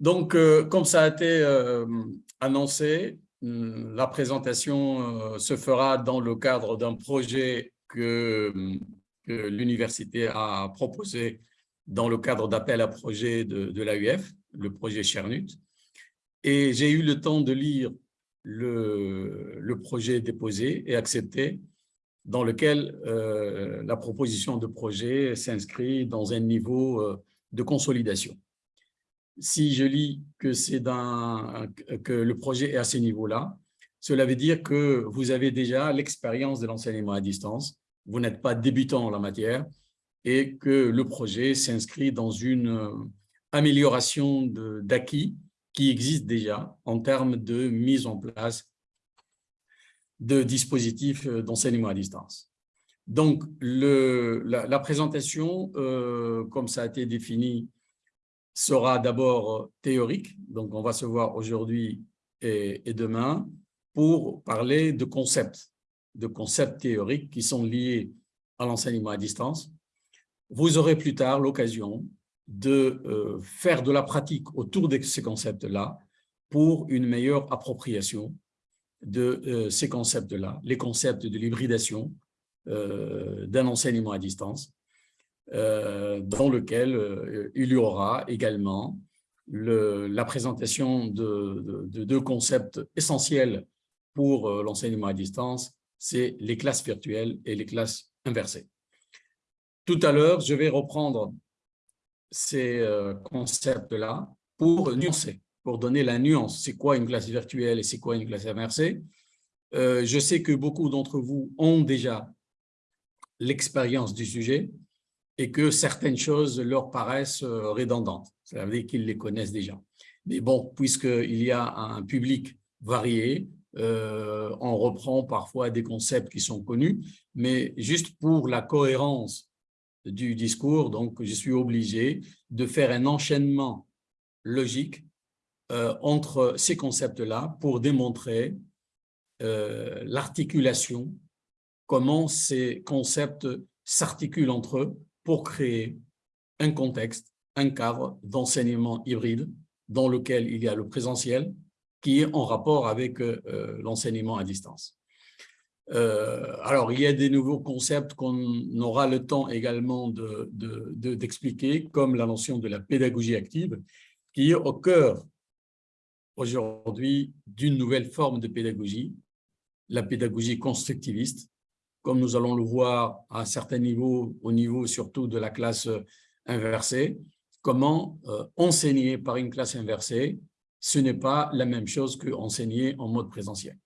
Donc, euh, comme ça a été euh, annoncé, hum, la présentation euh, se fera dans le cadre d'un projet que, l'université a proposé dans le cadre d'appel à projet de, l'AUF, le projet Chernut. Et j'ai eu le temps de lire le projet déposé et accepté, dans lequel la proposition de projet s'inscrit dans un niveau de consolidation si je lis que, le projet est à ce niveau-là, cela veut dire que vous avez déjà l'expérience de l'enseignement à distance, vous n'êtes pas débutant en la matière et que le projet s'inscrit dans une euh, amélioration d'acquis qui existe déjà en termes de mise en place de dispositifs euh, d'enseignement à distance. Donc, la, présentation, euh, comme ça a été défini sera d'abord euh, théorique, donc on va se voir aujourd'hui et, demain pour parler de concepts, de concepts théoriques qui sont liés à l'enseignement à distance. Vous aurez plus tard l'occasion de euh, faire de la pratique autour de ces concepts-là pour une meilleure appropriation de euh, ces concepts-là, les concepts de l'hybridation d'un enseignement à distance dans lequel euh, il y aura également le, la présentation de, deux concepts essentiels pour euh, l'enseignement à distance, c'est les classes virtuelles et les classes inversées. Tout à l'heure, je vais reprendre ces concepts-là pour nuancer, pour donner la nuance. C'est quoi une classe virtuelle et c'est quoi une classe inversée? Je sais que beaucoup d'entre vous ont déjà l'expérience du sujet, et que certaines choses leur paraissent euh, redondantes. Ça veut dire qu'ils les connaissent déjà. Mais bon, puisqu'il y a un public varié, euh, on reprend parfois des concepts qui sont connus, mais juste pour la cohérence du discours, donc je suis obligé de faire un enchaînement logique euh, entre ces concepts-là pour démontrer l'articulation, comment ces concepts s'articulent entre eux pour créer un contexte, un cadre d'enseignement hybride dans lequel il y a le présentiel qui est en rapport avec euh, l'enseignement à distance. Euh, alors, il y a des nouveaux concepts qu'on aura le temps également d'expliquer, de, comme la notion de la pédagogie active, qui est au cœur aujourd'hui d'une nouvelle forme de pédagogie, la pédagogie constructiviste, comme nous allons le voir à certains niveaux, au niveau surtout de la classe euh, inversée, comment euh, enseigner par une classe inversée, ce n'est pas la même chose que enseigner en mode présentiel.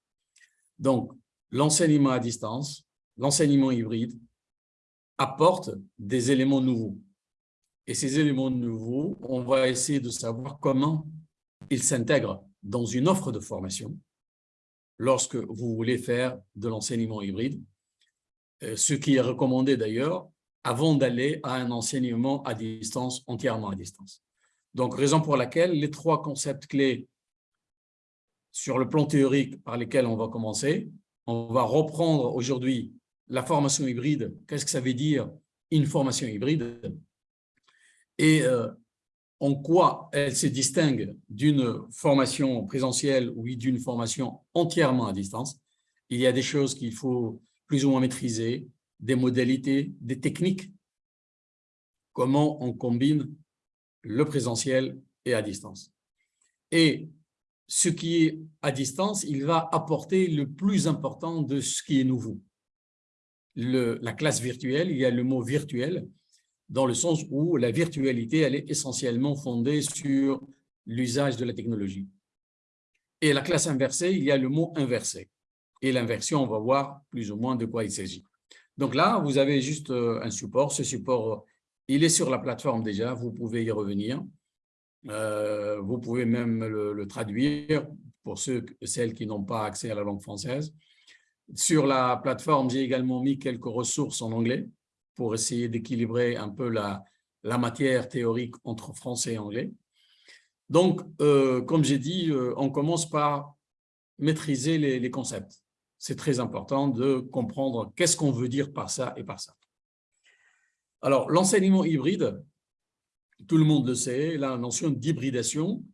Donc, l'enseignement à distance, l'enseignement hybride, apporte des éléments nouveaux. Et ces éléments nouveaux, on va essayer de savoir comment ils s'intègrent dans une offre de formation lorsque vous voulez faire de l'enseignement hybride ce qui est recommandé d'ailleurs, avant d'aller à un enseignement à distance, entièrement à distance. Donc, raison pour laquelle les trois concepts clés sur le plan théorique par lesquels on va commencer, on va reprendre aujourd'hui la formation hybride. Qu'est-ce que ça veut dire une formation hybride? Et euh, en quoi elle se distingue d'une formation présentielle ou d'une formation entièrement à distance? Il y a des choses qu'il faut plus ou moins maîtriser, des modalités, des techniques, comment on combine le présentiel et à distance. Et ce qui est à distance, il va apporter le plus important de ce qui est nouveau. La classe virtuelle, il y a le mot virtuel, dans le sens où la virtualité, elle est essentiellement fondée sur l'usage de la technologie. Et la classe inversée, il y a le mot inversé et l'inversion, on va voir plus ou moins de quoi il s'agit. Donc là, vous avez juste euh, un support. Ce support, il est sur la plateforme déjà, vous pouvez y revenir. Euh, vous pouvez même le, traduire pour ceux, celles qui n'ont pas accès à la langue française. Sur la plateforme, j'ai également mis quelques ressources en anglais pour essayer d'équilibrer un peu la, matière théorique entre français et anglais. Donc, euh, comme j'ai dit, on commence par maîtriser les concepts c'est très important de comprendre qu'est-ce qu'on veut dire par ça et par ça. Alors, l'enseignement hybride, tout le monde le sait, la notion d'hybridation,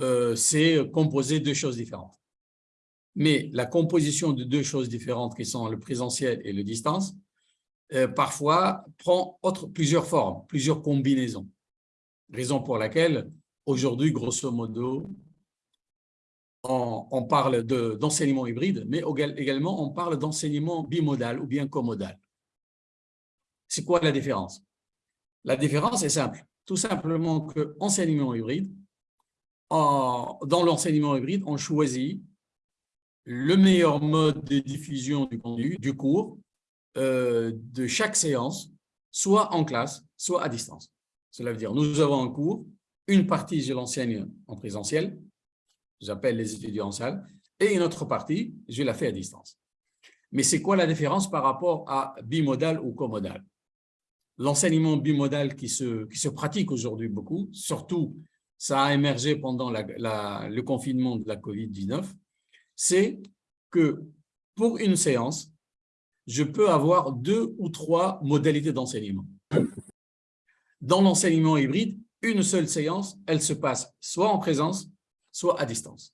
euh, c'est composé de deux choses différentes. Mais la composition de deux choses différentes qui sont le présentiel et le distance, euh, parfois prend plusieurs formes, plusieurs combinaisons. Raison pour laquelle, aujourd'hui, grosso modo, on, parle d'enseignement hybride, mais également on parle d'enseignement bimodal ou bien comodal. C'est quoi la différence? La différence est simple. Tout simplement que enseignement hybride, dans l'enseignement hybride, on choisit le meilleur mode de diffusion du contenu, du cours, euh, de chaque séance, soit en classe, soit à distance. Cela veut dire, nous avons un cours, une partie, je l'enseigne en présentiel, j'appelle les étudiants en salle, et une autre partie, je la fais à distance. Mais c'est quoi la différence par rapport à bimodal ou comodal? L'enseignement bimodal qui se, qui se pratique aujourd'hui beaucoup, surtout ça a émergé pendant le confinement de la COVID-19, c'est que pour une séance, je peux avoir deux ou trois modalités d'enseignement. Dans l'enseignement hybride, une seule séance, elle se passe soit en présence, soit à distance.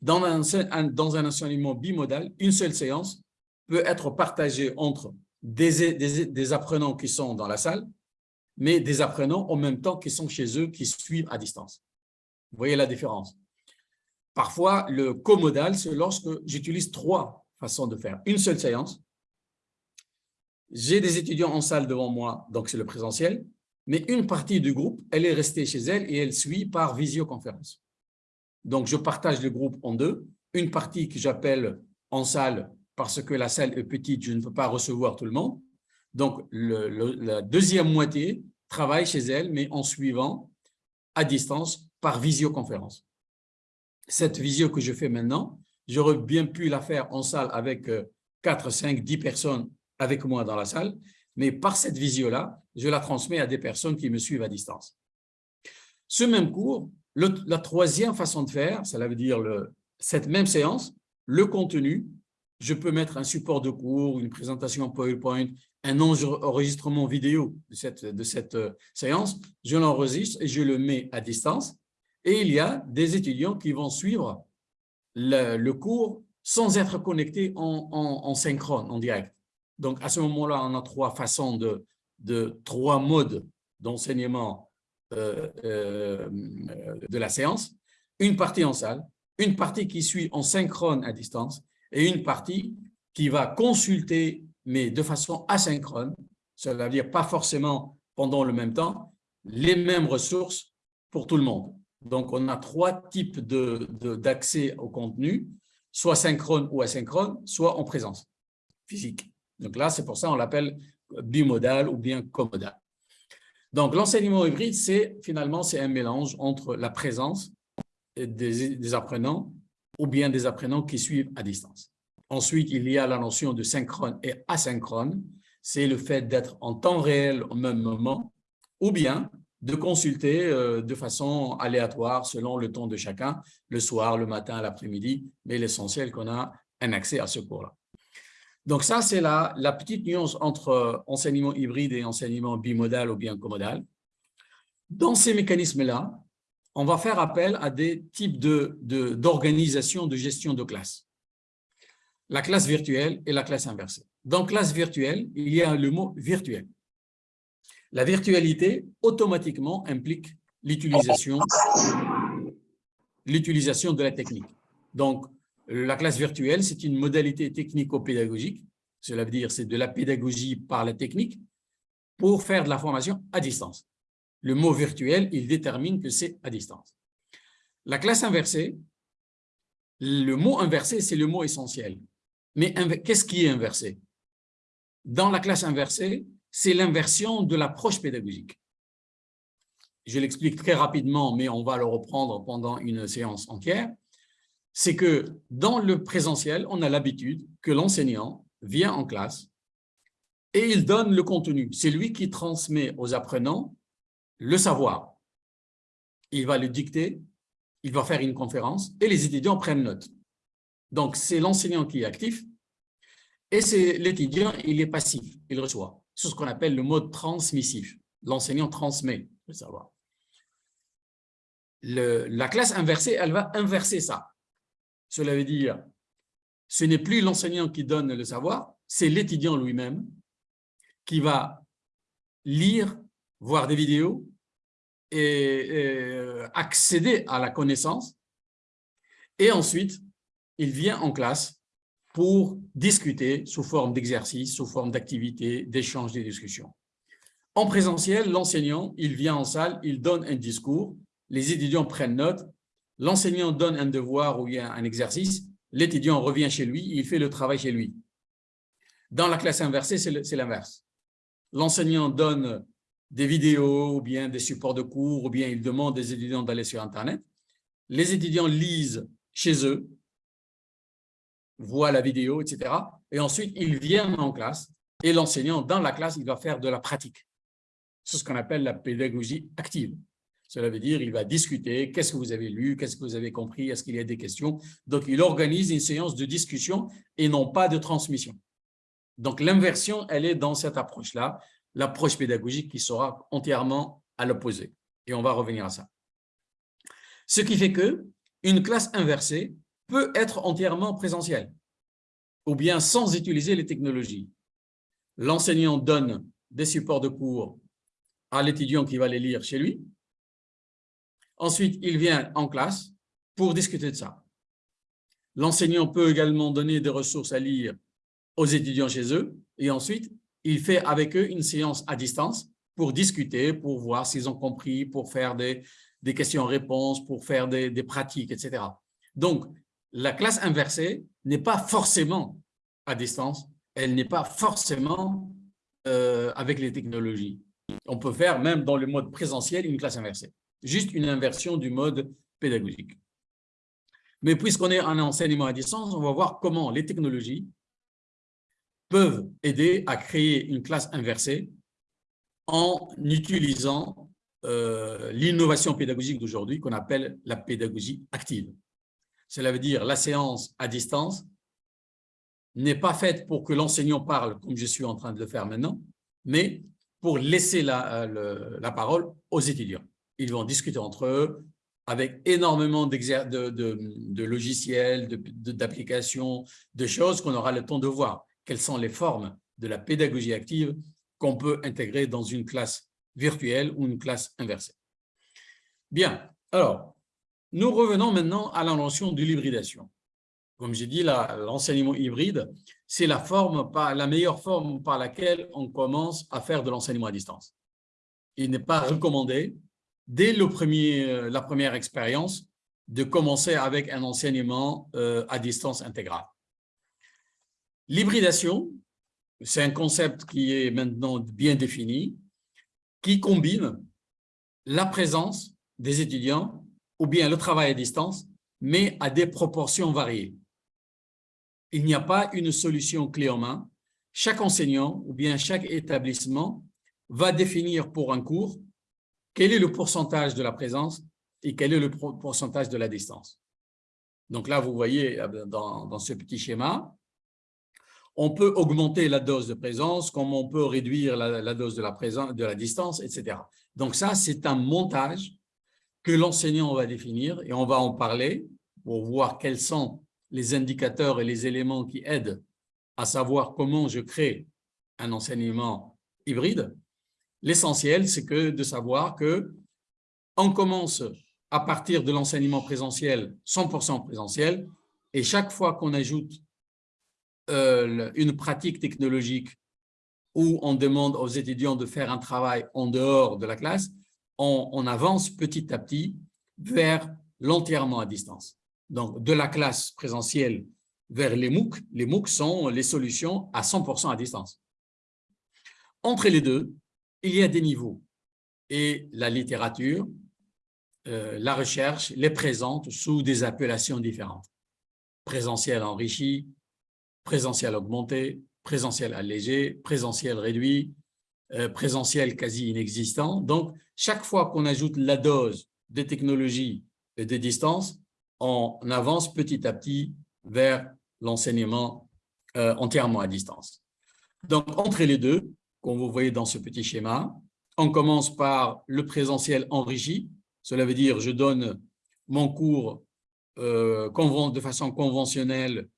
Dans un, enseignement bimodal, une seule séance peut être partagée entre des, des, apprenants qui sont dans la salle, mais des apprenants en même temps qui sont chez eux, qui suivent à distance. Vous voyez la différence? Parfois, le comodal, c'est lorsque j'utilise trois façons de faire. Une seule séance, j'ai des étudiants en salle devant moi, donc c'est le présentiel, mais une partie du groupe, elle est restée chez elle et elle suit par visioconférence. Donc, je partage le groupe en deux. Une partie que j'appelle en salle parce que la salle est petite, je ne peux pas recevoir tout le monde. Donc, la deuxième moitié travaille chez elle, mais en suivant à distance par visioconférence. Cette visio que je fais maintenant, j'aurais bien pu la faire en salle avec 4, 5, 10 personnes avec moi dans la salle, mais par cette visio-là, je la transmets à des personnes qui me suivent à distance. Ce même cours, la troisième façon de faire, cela veut dire cette même séance, le contenu, je peux mettre un support de cours, une présentation PowerPoint, un enregistrement vidéo de cette, euh, séance, je l'enregistre et je le mets à distance. Et il y a des étudiants qui vont suivre le, cours sans être connectés en, en, synchrone, en direct. Donc, à ce moment-là, on a trois façons de, trois modes d'enseignement de la séance, une partie en salle, une partie qui suit en synchrone à distance et une partie qui va consulter, mais de façon asynchrone, cela veut dire pas forcément pendant le même temps, les mêmes ressources pour tout le monde. Donc, on a trois types d'accès de, au contenu, soit synchrone ou asynchrone, soit en présence physique. Donc là, c'est pour ça qu'on l'appelle bimodal ou bien comodal. Donc, l'enseignement hybride, c'est finalement un mélange entre la présence des, apprenants ou bien des apprenants qui suivent à distance. Ensuite, il y a la notion de synchrone et asynchrone. C'est le fait d'être en temps réel au même moment ou bien de consulter euh, de façon aléatoire selon le temps de chacun, le soir, le matin, l'après-midi, mais l'essentiel qu'on a un accès à ce cours-là. Donc ça, c'est la, petite nuance entre euh, enseignement hybride et enseignement bimodal ou bien comodal. Dans ces mécanismes-là, on va faire appel à des types d'organisation de, de gestion de classe. La classe virtuelle et la classe inversée. Dans classe virtuelle, il y a le mot virtuel. La virtualité, automatiquement, implique l'utilisation de la technique. Donc, la classe virtuelle, c'est une modalité technico-pédagogique. Cela veut dire c'est de la pédagogie par la technique pour faire de la formation à distance. Le mot virtuel, il détermine que c'est à distance. La classe inversée, le mot inversé, c'est le mot essentiel. Mais qu'est-ce qui est inversé? Dans la classe inversée, c'est l'inversion de l'approche pédagogique. Je l'explique très rapidement, mais on va le reprendre pendant une séance entière c'est que dans le présentiel, on a l'habitude que l'enseignant vient en classe et il donne le contenu. C'est lui qui transmet aux apprenants le savoir. Il va le dicter, il va faire une conférence et les étudiants prennent note. Donc, c'est l'enseignant qui est actif et c'est l'étudiant, il est passif, il reçoit. C'est ce qu'on appelle le mode transmissif. L'enseignant transmet le savoir. la classe inversée, elle va inverser ça. Cela veut dire, ce n'est plus l'enseignant qui donne le savoir, c'est l'étudiant lui-même qui va lire, voir des vidéos et, euh, accéder à la connaissance. Et ensuite, il vient en classe pour discuter sous forme d'exercice, sous forme d'activité, d'échange, de discussions. En présentiel, l'enseignant, il vient en salle, il donne un discours, les étudiants prennent note, l'enseignant donne un devoir ou un exercice, l'étudiant revient chez lui, il fait le travail chez lui. Dans la classe inversée, c'est l'inverse. L'enseignant donne des vidéos ou bien des supports de cours ou bien il demande des étudiants d'aller sur Internet. Les étudiants lisent chez eux, voient la vidéo, etc. Et ensuite, ils viennent en classe et l'enseignant, dans la classe, il va faire de la pratique. C'est ce qu'on appelle la pédagogie active. Cela veut dire il va discuter, qu'est-ce que vous avez lu, qu'est-ce que vous avez compris, est-ce qu'il y a des questions. Donc, il organise une séance de discussion et non pas de transmission. Donc, l'inversion, elle est dans cette approche-là, l'approche pédagogique qui sera entièrement à l'opposé. Et on va revenir à ça. Ce qui fait que une classe inversée peut être entièrement présentielle ou bien sans utiliser les technologies. L'enseignant donne des supports de cours à l'étudiant qui va les lire chez lui. Ensuite, il vient en classe pour discuter de ça. L'enseignant peut également donner des ressources à lire aux étudiants chez eux et ensuite, il fait avec eux une séance à distance pour discuter, pour voir s'ils ont compris, pour faire des, questions-réponses, pour faire des, des, pratiques, etc. Donc, la classe inversée n'est pas forcément à distance, elle n'est pas forcément euh, avec les technologies. On peut faire même dans le mode présentiel une classe inversée, juste une inversion du mode pédagogique. Mais puisqu'on est en enseignement à distance, on va voir comment les technologies peuvent aider à créer une classe inversée en utilisant euh, l'innovation pédagogique d'aujourd'hui qu'on appelle la pédagogie active. Cela veut dire la séance à distance n'est pas faite pour que l'enseignant parle comme je suis en train de le faire maintenant, mais pour laisser la, euh, la parole aux étudiants. Ils vont discuter entre eux avec énormément de, de, logiciels, d'applications, de choses qu'on aura le temps de voir quelles sont les formes de la pédagogie active qu'on peut intégrer dans une classe virtuelle ou une classe inversée? Bien, alors, nous revenons maintenant à la notion de l'hybridation. Comme j'ai dit, l'enseignement hybride, c'est la, la meilleure forme par laquelle on commence à faire de l'enseignement à distance. Il n'est pas recommandé, dès le premier, la première expérience, de commencer avec un enseignement euh, à distance intégrale. L'hybridation, c'est un concept qui est maintenant bien défini, qui combine la présence des étudiants ou bien le travail à distance, mais à des proportions variées. Il n'y a pas une solution clé en main. Chaque enseignant ou bien chaque établissement va définir pour un cours quel est le pourcentage de la présence et quel est le pourcentage de la distance? Donc là, vous voyez euh, dans, ce petit schéma, on peut augmenter la dose de présence, comme on peut réduire la, dose de la, présence, de la distance, etc. Donc ça, c'est un montage que l'enseignant va définir et on va en parler pour voir quels sont les indicateurs et les éléments qui aident à savoir comment je crée un enseignement hybride. L'essentiel, c'est que de savoir que on commence à partir de l'enseignement présentiel, 100% présentiel, et chaque fois qu'on ajoute euh, une pratique technologique où on demande aux étudiants de faire un travail en dehors de la classe, on, avance petit à petit vers l'entièrement à distance. Donc, de la classe présentielle vers les MOOC, les MOOC sont les solutions à 100% à distance. Entre les deux, il y a des niveaux et la littérature, euh, la recherche les présente sous des appellations différentes. Présentiel enrichi, présentiel augmenté, présentiel allégé, présentiel réduit, euh, présentiel quasi inexistant. Donc, chaque fois qu'on ajoute la dose de technologie et de distance, on avance petit à petit vers l'enseignement euh, entièrement à distance. Donc, entre les deux, vous voyez dans ce petit schéma, on commence par le présentiel enrichi, Cela veut dire je donne mon cours euh, de façon conventionnelle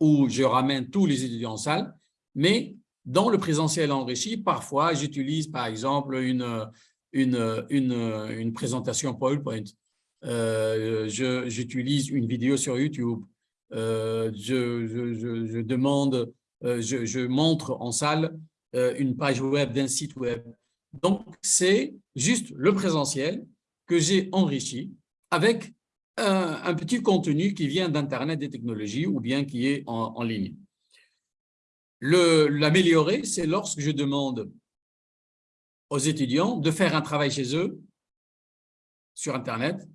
où je ramène tous les étudiants en salle, mais dans le présentiel enrichi, parfois j'utilise par exemple une, une, une, une présentation PowerPoint, euh, j'utilise une vidéo sur YouTube, euh, je, je, je, demande, je, montre en salle une page web d'un site web. Donc, c'est juste le présentiel que j'ai enrichi avec un, petit contenu qui vient d'Internet des technologies ou bien qui est en, en ligne. L'améliorer, c'est lorsque je demande aux étudiants de faire un travail chez eux sur Internet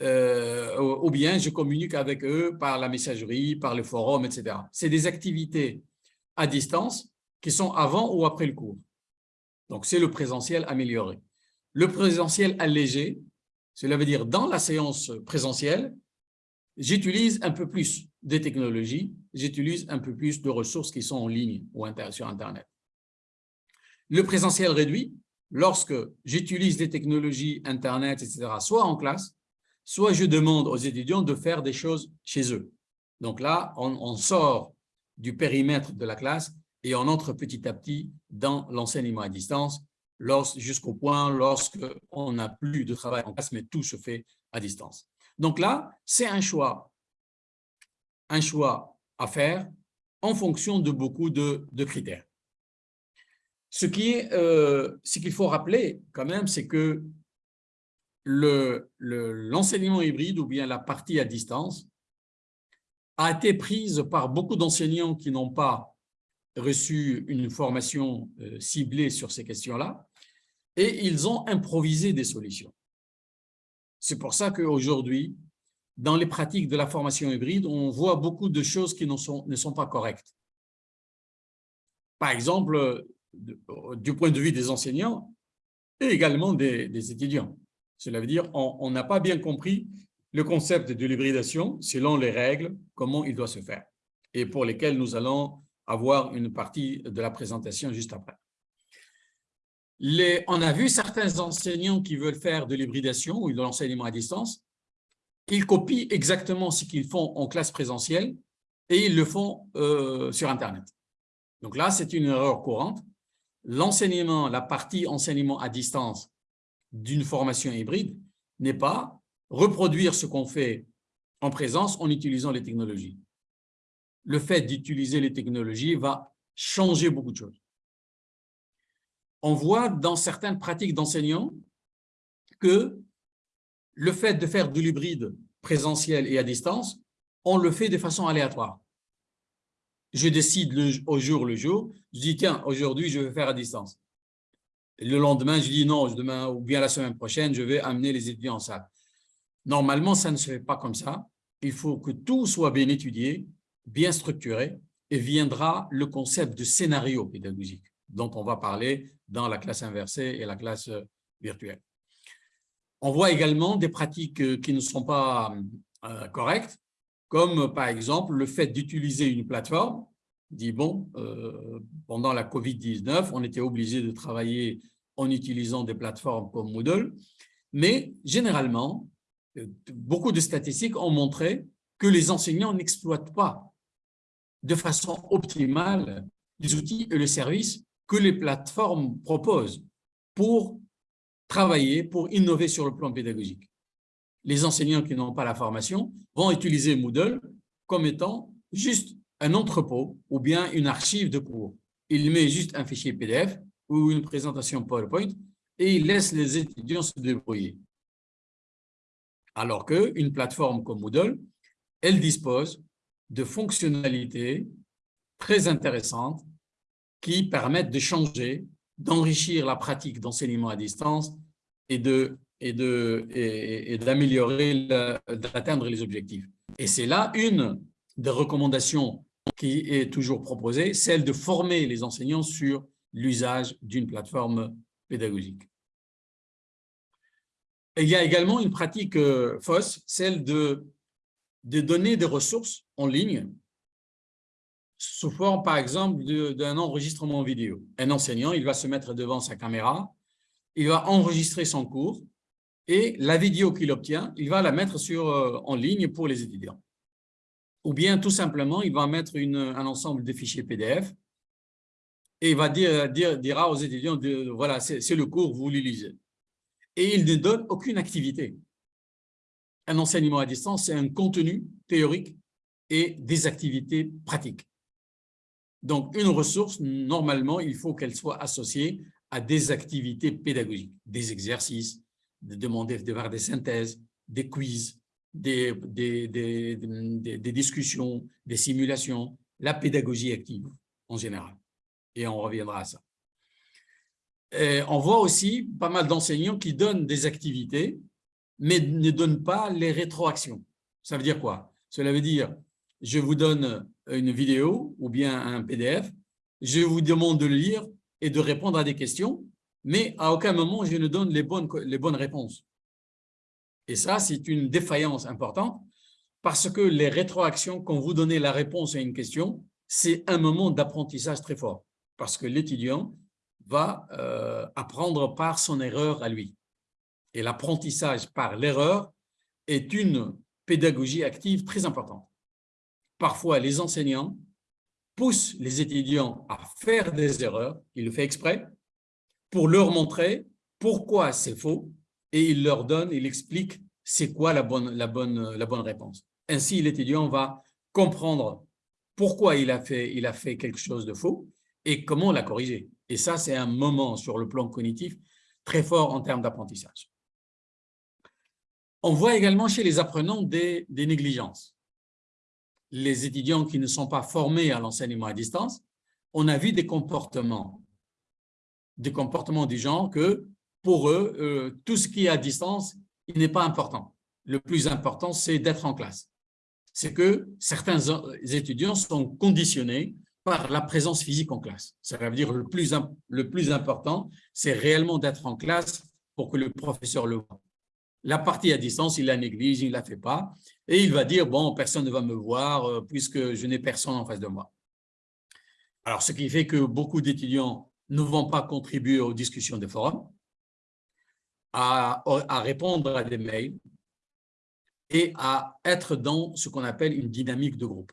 euh, ou bien je communique avec eux par la messagerie, par le forum, etc. C'est des activités à distance qui sont avant ou après le cours. Donc, c'est le présentiel amélioré. Le présentiel allégé, cela veut dire dans la séance présentielle, j'utilise un peu plus des technologies, j'utilise un peu plus de ressources qui sont en ligne ou sur Internet. Le présentiel réduit, lorsque j'utilise des technologies Internet, etc., soit en classe, soit je demande aux étudiants de faire des choses chez eux. Donc là, on, sort du périmètre de la classe et on entre petit à petit dans l'enseignement à distance jusqu'au point lorsque on n'a plus de travail en classe, mais tout se fait à distance. Donc là, c'est un choix, un choix à faire en fonction de beaucoup de, critères. Ce qui est, euh, qu'il faut rappeler quand même, c'est que l'enseignement hybride ou bien la partie à distance a été prise par beaucoup d'enseignants qui n'ont pas reçu une formation euh, ciblée sur ces questions-là et ils ont improvisé des solutions. C'est pour ça qu'aujourd'hui, dans les pratiques de la formation hybride, on voit beaucoup de choses qui ne sont, ne sont pas correctes. Par exemple, du point de vue des enseignants et également des étudiants. Cela veut dire qu'on n'a pas bien compris le concept de l'hybridation selon les règles, comment il doit se faire, et pour lesquelles nous allons avoir une partie de la présentation juste après. On a vu certains enseignants qui veulent faire de l'hybridation ou de l'enseignement à distance, ils copient exactement ce qu'ils font en classe présentielle et ils le font euh, sur Internet. Donc là, c'est une erreur courante. L'enseignement, la partie enseignement à distance d'une formation hybride n'est pas reproduire ce qu'on fait en présence en utilisant les technologies. Le fait d'utiliser les technologies va changer beaucoup de choses. On voit dans certaines pratiques d'enseignants que le fait de faire de l'hybride présentiel et à distance, on le fait de façon aléatoire. Je décide au jour le jour, je dis tiens, aujourd'hui je vais faire à distance le lendemain, je dis non, demain ou bien la semaine prochaine, je vais amener les étudiants en salle. Normalement, ça ne se fait pas comme ça. Il faut que tout soit bien étudié, bien structuré, et viendra le concept de scénario pédagogique dont on va parler dans la classe inversée et la classe euh, virtuelle. On voit également des pratiques euh, qui ne sont pas euh, correctes, comme par exemple le fait d'utiliser une plateforme dit, bon, pendant la COVID-19, on était obligé de travailler en utilisant des plateformes comme Moodle, mais généralement, beaucoup de statistiques ont montré que les enseignants n'exploitent pas de façon optimale les outils et les services que les plateformes proposent pour travailler, pour innover sur le plan pédagogique. Les enseignants qui n'ont pas la formation vont utiliser Moodle comme étant juste un entrepôt ou bien une archive de cours. Il met juste un fichier PDF ou une présentation PowerPoint et il laisse les étudiants se débrouiller. Alors qu'une plateforme comme Moodle, elle dispose de fonctionnalités très intéressantes qui permettent de changer, d'enrichir la pratique d'enseignement à distance et de et d'améliorer, d'atteindre les objectifs. Et c'est là une des recommandations qui est toujours proposée, celle de former les enseignants sur l'usage d'une plateforme pédagogique. il y a également une pratique euh, fausse, celle de, de donner des ressources en ligne sous forme, par exemple, d'un enregistrement vidéo. Un enseignant, il va se mettre devant sa caméra, il va enregistrer son cours et la vidéo qu'il obtient, il va la mettre sur, euh, en ligne pour les étudiants. Ou bien, tout simplement, il va mettre un ensemble de fichiers PDF et il va dire, dire, dira aux étudiants, de, voilà, c'est le cours, vous le lisez. Et il ne donne aucune activité. Un enseignement à distance, c'est un contenu théorique et des activités pratiques. Donc, une ressource, normalement, il faut qu'elle soit associée à des activités pédagogiques, des exercices, de demander de faire des synthèses, des quiz, des, discussions, des simulations, la pédagogie active en général. Et on reviendra à ça. On voit aussi pas mal d'enseignants qui donnent des activités, mais ne donnent pas les rétroactions. Ça veut dire quoi? Cela veut dire, je vous donne une vidéo ou bien un PDF, je vous demande de lire et de répondre à des questions, mais à aucun moment je ne donne les bonnes, les bonnes réponses. Et ça, c'est une défaillance importante parce que les rétroactions, quand vous donnez la réponse à une question, c'est un moment d'apprentissage très fort parce que l'étudiant va euh, apprendre par son erreur à lui. Et l'apprentissage par l'erreur est une pédagogie active très importante. Parfois, les enseignants poussent les étudiants à faire des erreurs, il le fait exprès, pour leur montrer pourquoi c'est faux et il leur donne, il explique c'est quoi la bonne, la, bonne, la bonne réponse. Ainsi, l'étudiant va comprendre pourquoi il a, fait, il a fait quelque chose de faux et comment la corriger. Et ça, c'est un moment sur le plan cognitif très fort en termes d'apprentissage. On voit également chez les apprenants des, négligences. Les étudiants qui ne sont pas formés à l'enseignement à distance, on a vu des comportements des comportements du genre que pour eux, euh, tout ce qui est à distance, il n'est pas important. Le plus important, c'est d'être en classe. C'est que certains étudiants sont conditionnés par la présence physique en classe. Ça veut dire le plus, le plus important, c'est réellement d'être en classe pour que le professeur le voit. La partie à distance, il la néglige, il ne la fait pas, et il va dire, bon, personne ne va me voir euh, puisque je n'ai personne en face de moi. Alors, ce qui fait que beaucoup d'étudiants ne vont pas contribuer aux discussions des forums, à, répondre à des mails et à être dans ce qu'on appelle une dynamique de groupe.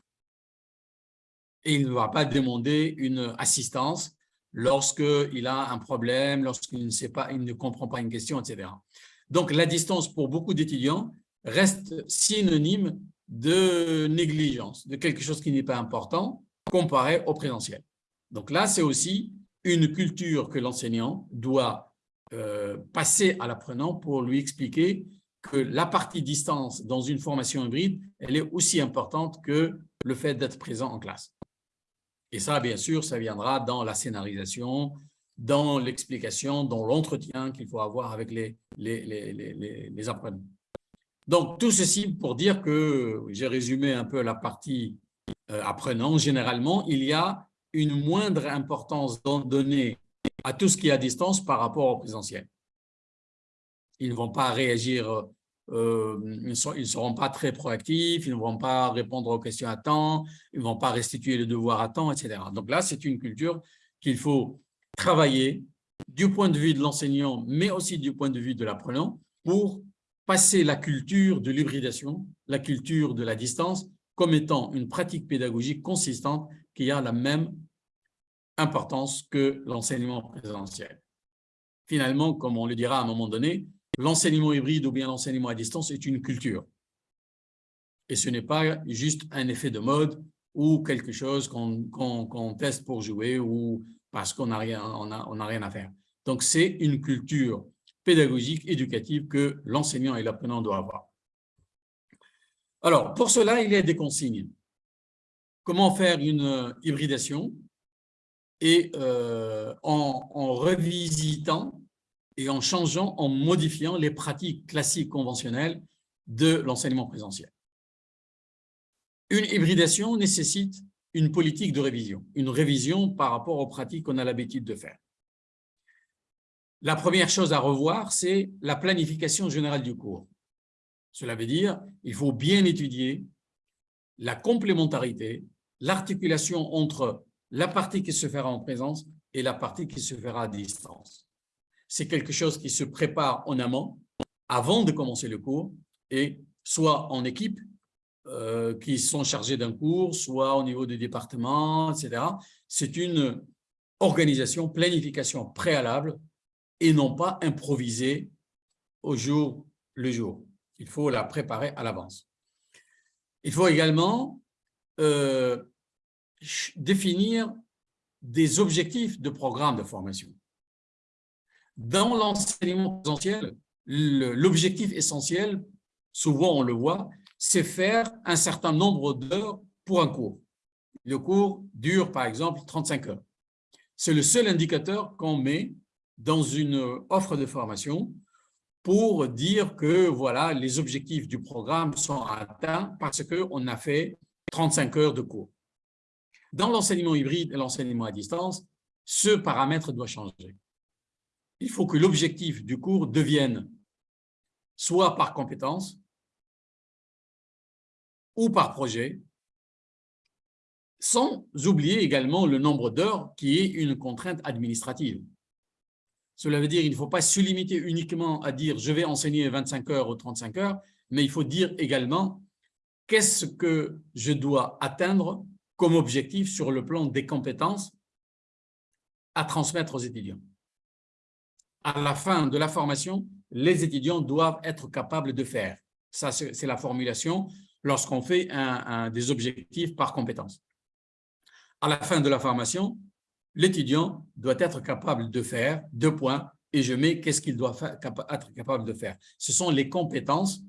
Et il ne va pas demander une assistance lorsqu'il a un problème, lorsqu'il ne sait pas, il ne comprend pas une question, etc. Donc, la distance pour beaucoup d'étudiants reste synonyme de négligence, de quelque chose qui n'est pas important comparé au présentiel. Donc là, c'est aussi une culture que l'enseignant doit euh, passer à l'apprenant pour lui expliquer que la partie distance dans une formation hybride, elle est aussi importante que le fait d'être présent en classe. Et ça, bien sûr, ça viendra dans la scénarisation, dans l'explication, dans l'entretien qu'il faut avoir avec les, les, les, les, apprenants. Donc, tout ceci pour dire que j'ai résumé un peu la partie euh, apprenant. Généralement, il y a une moindre importance donnée à tout ce qui est à distance par rapport au présentiel. Ils ne vont pas réagir, euh, ils ne seront pas très proactifs, ils ne vont pas répondre aux questions à temps, ils ne vont pas restituer le devoir à temps, etc. Donc là, c'est une culture qu'il faut travailler du point de vue de l'enseignant, mais aussi du point de vue de l'apprenant, pour passer la culture de l'hybridation, la culture de la distance, comme étant une pratique pédagogique consistante qui a la même importance que l'enseignement présentiel. Finalement, comme on le dira à un moment donné, l'enseignement hybride ou bien l'enseignement à distance est une culture. Et ce n'est pas juste un effet de mode ou quelque chose qu'on teste pour jouer ou parce qu'on n'a rien, on a, rien à faire. Donc, c'est une culture pédagogique, éducative que l'enseignant et l'apprenant doivent avoir. Alors, pour cela, il y a des consignes. Comment faire une hybridation et euh, en, en, revisitant et en changeant, en modifiant les pratiques classiques conventionnelles de l'enseignement présentiel. Une hybridation nécessite une politique de révision, une révision par rapport aux pratiques qu'on a l'habitude de faire. La première chose à revoir, c'est la planification générale du cours. Cela veut dire il faut bien étudier la complémentarité, l'articulation entre la partie qui se fera en présence et la partie qui se fera à distance. C'est quelque chose qui se prépare en amont avant de commencer le cours, et soit en équipe, euh, qui sont chargés d'un cours, soit au niveau du département, etc. C'est une organisation, planification préalable et non pas improvisée au jour le jour. Il faut la préparer à l'avance. Il faut également euh, définir des objectifs de programme de formation. Dans l'enseignement présentiel, l'objectif essentiel, souvent on le voit, c'est faire un certain nombre d'heures pour un cours. Le cours dure par exemple 35 heures. C'est le seul indicateur qu'on met dans une offre de formation pour dire que voilà, les objectifs du programme sont atteints parce qu'on a fait 35 heures de cours. Dans l'enseignement hybride et l'enseignement à distance, ce paramètre doit changer. Il faut que l'objectif du cours devienne soit par compétence ou par projet, sans oublier également le nombre d'heures qui est une contrainte administrative. Cela veut dire qu'il ne faut pas se limiter uniquement à dire « je vais enseigner 25 heures ou 35 heures », mais il faut dire également qu'est-ce que je dois atteindre comme objectif sur le plan des compétences à transmettre aux étudiants. À la fin de la formation, les étudiants doivent être capables de faire. Ça, c'est la formulation lorsqu'on fait des objectifs par compétence. À la fin de la formation, l'étudiant doit être capable de faire deux points et je mets qu'est-ce qu'il doit être capable de faire. Ce sont les compétences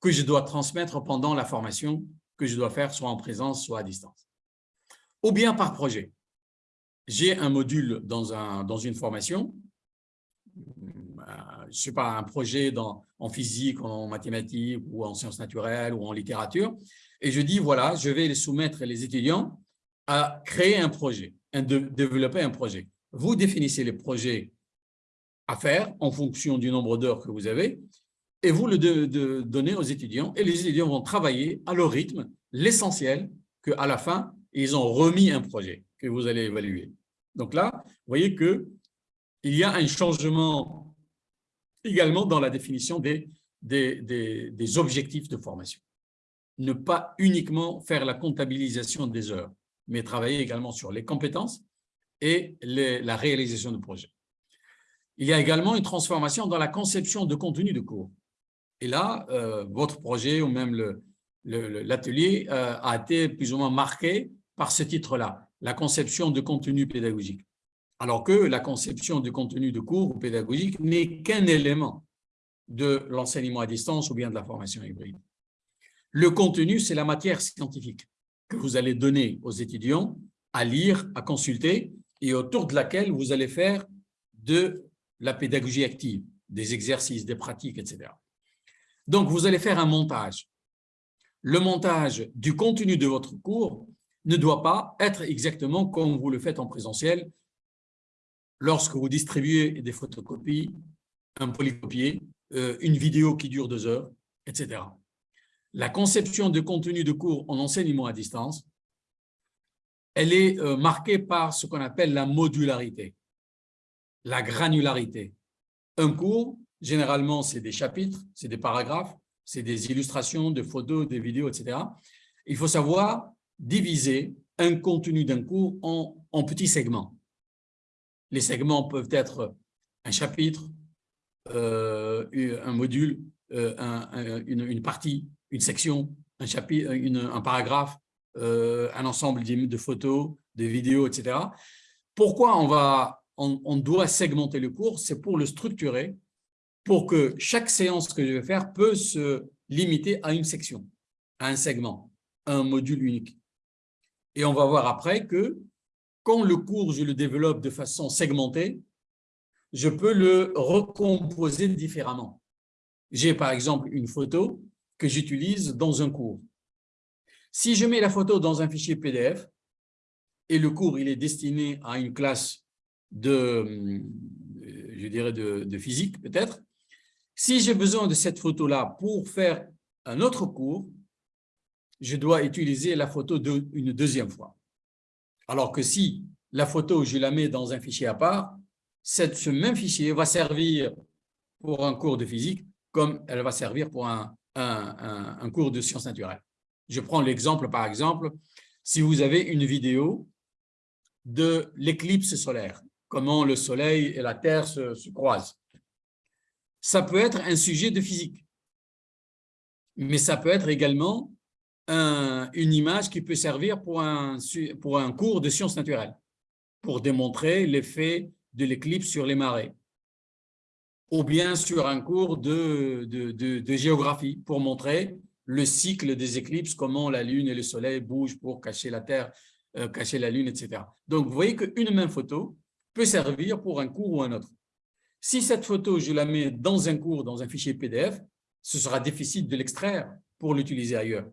que je dois transmettre pendant la formation que je dois faire soit en présence, soit à distance. Ou bien par projet. J'ai un module dans, un, dans une formation, je ne sais pas, un projet en physique, en mathématiques ou en sciences naturelles ou en littérature, et je dis, voilà, je vais soumettre les étudiants à créer un projet, à développer un projet. Vous définissez les projets à faire en fonction du nombre d'heures que vous avez et vous le donnez aux étudiants et les étudiants vont travailler à leur rythme l'essentiel qu'à la fin, ils ont remis un projet que vous allez évaluer. Donc là, vous voyez qu'il y a un changement également dans la définition des, des, des objectifs de formation. Ne pas uniquement faire la comptabilisation des heures, mais travailler également sur les compétences et la réalisation du projet. Il y a également une transformation dans la conception de contenu de cours. Et là, euh, votre projet ou même l'atelier euh, a été plus ou moins marqué par ce titre-là, la conception de contenu pédagogique. Alors que la conception de contenu de cours ou pédagogique n'est qu'un élément de l'enseignement à distance ou bien de la formation hybride. Le contenu, c'est la matière scientifique que vous allez donner aux étudiants à lire, à consulter et autour de laquelle vous allez faire de la pédagogie active, des exercices, des pratiques, etc. Donc, vous allez faire un montage. Le montage du contenu de votre cours ne doit pas être exactement comme vous le faites en présentiel lorsque vous distribuez des photocopies, un polycopier, euh, une vidéo qui dure deux heures, etc la conception de contenu de cours en enseignement à distance, elle est euh, marquée par ce qu'on appelle la modularité, la granularité. Un cours, généralement, c'est des chapitres, c'est des paragraphes, c'est des illustrations, des photos, des vidéos, etc. Il faut savoir diviser un contenu d'un cours en, petits segments. Les segments peuvent être un chapitre, euh, un module, euh, une, partie, une section, un, chapitre, un paragraphe, euh, un ensemble de photos, de vidéos, etc. Pourquoi on, va, on, doit segmenter le cours? C'est pour le structurer, pour que chaque séance que je vais faire peut se limiter à une section, à un segment, à un module unique. Et on va voir après que quand le cours, je le développe de façon segmentée, je peux le recomposer différemment. J'ai par exemple une photo, que j'utilise dans un cours. Si je mets la photo dans un fichier PDF et le cours il est destiné à une classe de, je dirais de, physique peut-être, si j'ai besoin de cette photo-là pour faire un autre cours, je dois utiliser la photo une deuxième fois. Alors que si la photo, je la mets dans un fichier à part, ce même fichier va servir pour un cours de physique comme elle va servir pour un, cours de sciences naturelles. Je prends l'exemple, par exemple, si vous avez une vidéo de l'éclipse solaire, comment le soleil et la terre se, croisent. Ça peut être un sujet de physique, mais ça peut être également une image qui peut servir pour un, pour un cours de sciences naturelles, pour démontrer l'effet de l'éclipse sur les marées, ou bien sur un cours de, de, de, géographie, pour montrer le cycle des éclipses, comment la Lune et le Soleil bougent pour cacher la Terre, euh, cacher la Lune, etc. Donc, vous voyez qu'une même photo peut servir pour un cours ou un autre. Si cette photo, je la mets dans un cours, dans un fichier PDF, ce sera difficile de l'extraire pour l'utiliser ailleurs.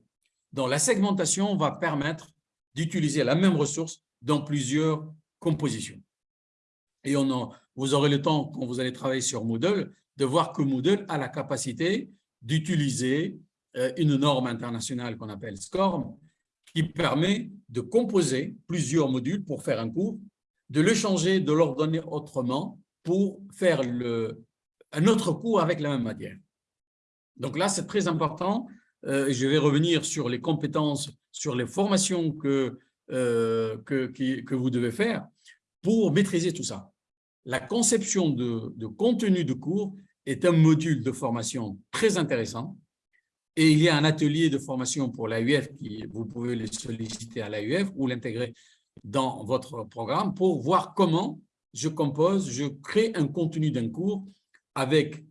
Donc, la segmentation va permettre d'utiliser la même ressource dans plusieurs compositions. Et on vous aurez le temps, quand vous allez travailler sur Moodle, de voir que Moodle a la capacité d'utiliser euh, une norme internationale qu'on appelle SCORM, qui permet de composer plusieurs modules pour faire un cours, de le changer, de l'ordonner autrement pour faire un autre cours avec la même matière. Donc là, c'est très important. Euh, je vais revenir sur les compétences, sur les formations que, euh, que, vous devez faire pour maîtriser tout ça. La conception de, de contenu de cours est un module de formation très intéressant et il y a un atelier de formation pour l'AUF vous pouvez le solliciter à l'AUF ou l'intégrer dans votre programme pour voir comment je compose, je crée un contenu d'un cours avec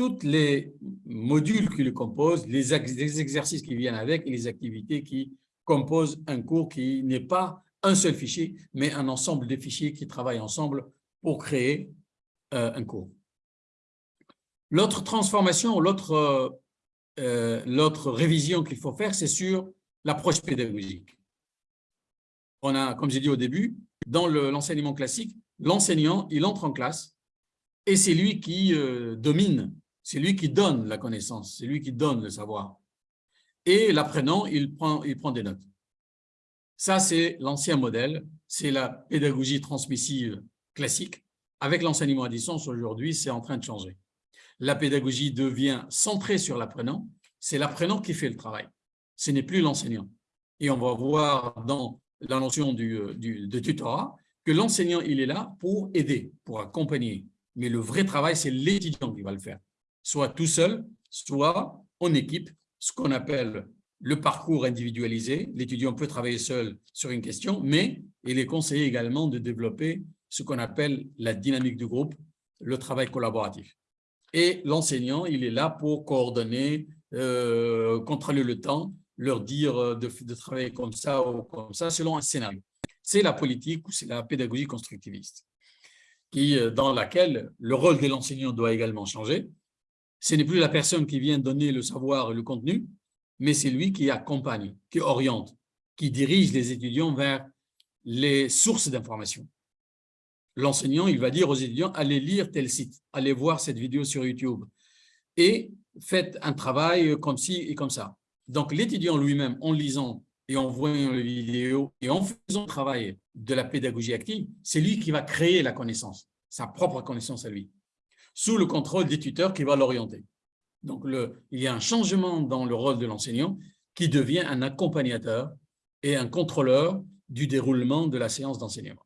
tous les modules qui le composent, les exercices qui viennent avec et les activités qui composent un cours qui n'est pas un seul fichier, mais un ensemble de fichiers qui travaillent ensemble pour créer euh, un cours. L'autre transformation, l'autre euh, l'autre révision qu'il faut faire, c'est sur l'approche pédagogique. On a, comme j'ai dit au début, dans l'enseignement classique, l'enseignant, il entre en classe et c'est lui qui euh, domine, c'est lui qui donne la connaissance, c'est lui qui donne le savoir. Et l'apprenant, il prend, des notes. Ça, c'est l'ancien modèle, c'est la pédagogie transmissive classique. Avec l'enseignement à distance, aujourd'hui, c'est en train de changer la pédagogie devient centrée sur l'apprenant, c'est l'apprenant qui fait le travail. Ce n'est plus l'enseignant. Et on va voir dans la notion du, euh, de tutorat que l'enseignant, il est là pour aider, pour accompagner. Mais le vrai travail, c'est l'étudiant qui va le faire. Soit tout seul, soit en équipe, ce qu'on appelle le parcours individualisé. L'étudiant peut travailler seul sur une question, mais il est conseillé également de développer ce qu'on appelle la dynamique du groupe, le travail collaboratif. Et l'enseignant, il est là pour coordonner, euh, contrôler le temps, leur dire de, de, travailler comme ça ou comme ça, selon un scénario. C'est la politique ou c'est la pédagogie constructiviste, euh, dans laquelle le rôle de l'enseignant doit également changer. Ce n'est plus la personne qui vient donner le savoir et le contenu, mais c'est lui qui accompagne, qui oriente, qui dirige les étudiants vers les sources d'information l'enseignant, il va dire aux étudiants, allez lire tel site, allez voir cette vidéo sur YouTube et faites un travail comme ci et comme ça. Donc, l'étudiant lui-même, en lisant et en voyant les vidéos et en faisant le travail de la pédagogie active, c'est lui qui va créer la connaissance, sa propre connaissance à lui, sous le contrôle des tuteurs qui va l'orienter. Donc, il y a un changement dans le rôle de l'enseignant qui devient un accompagnateur et un contrôleur du déroulement de la séance d'enseignement.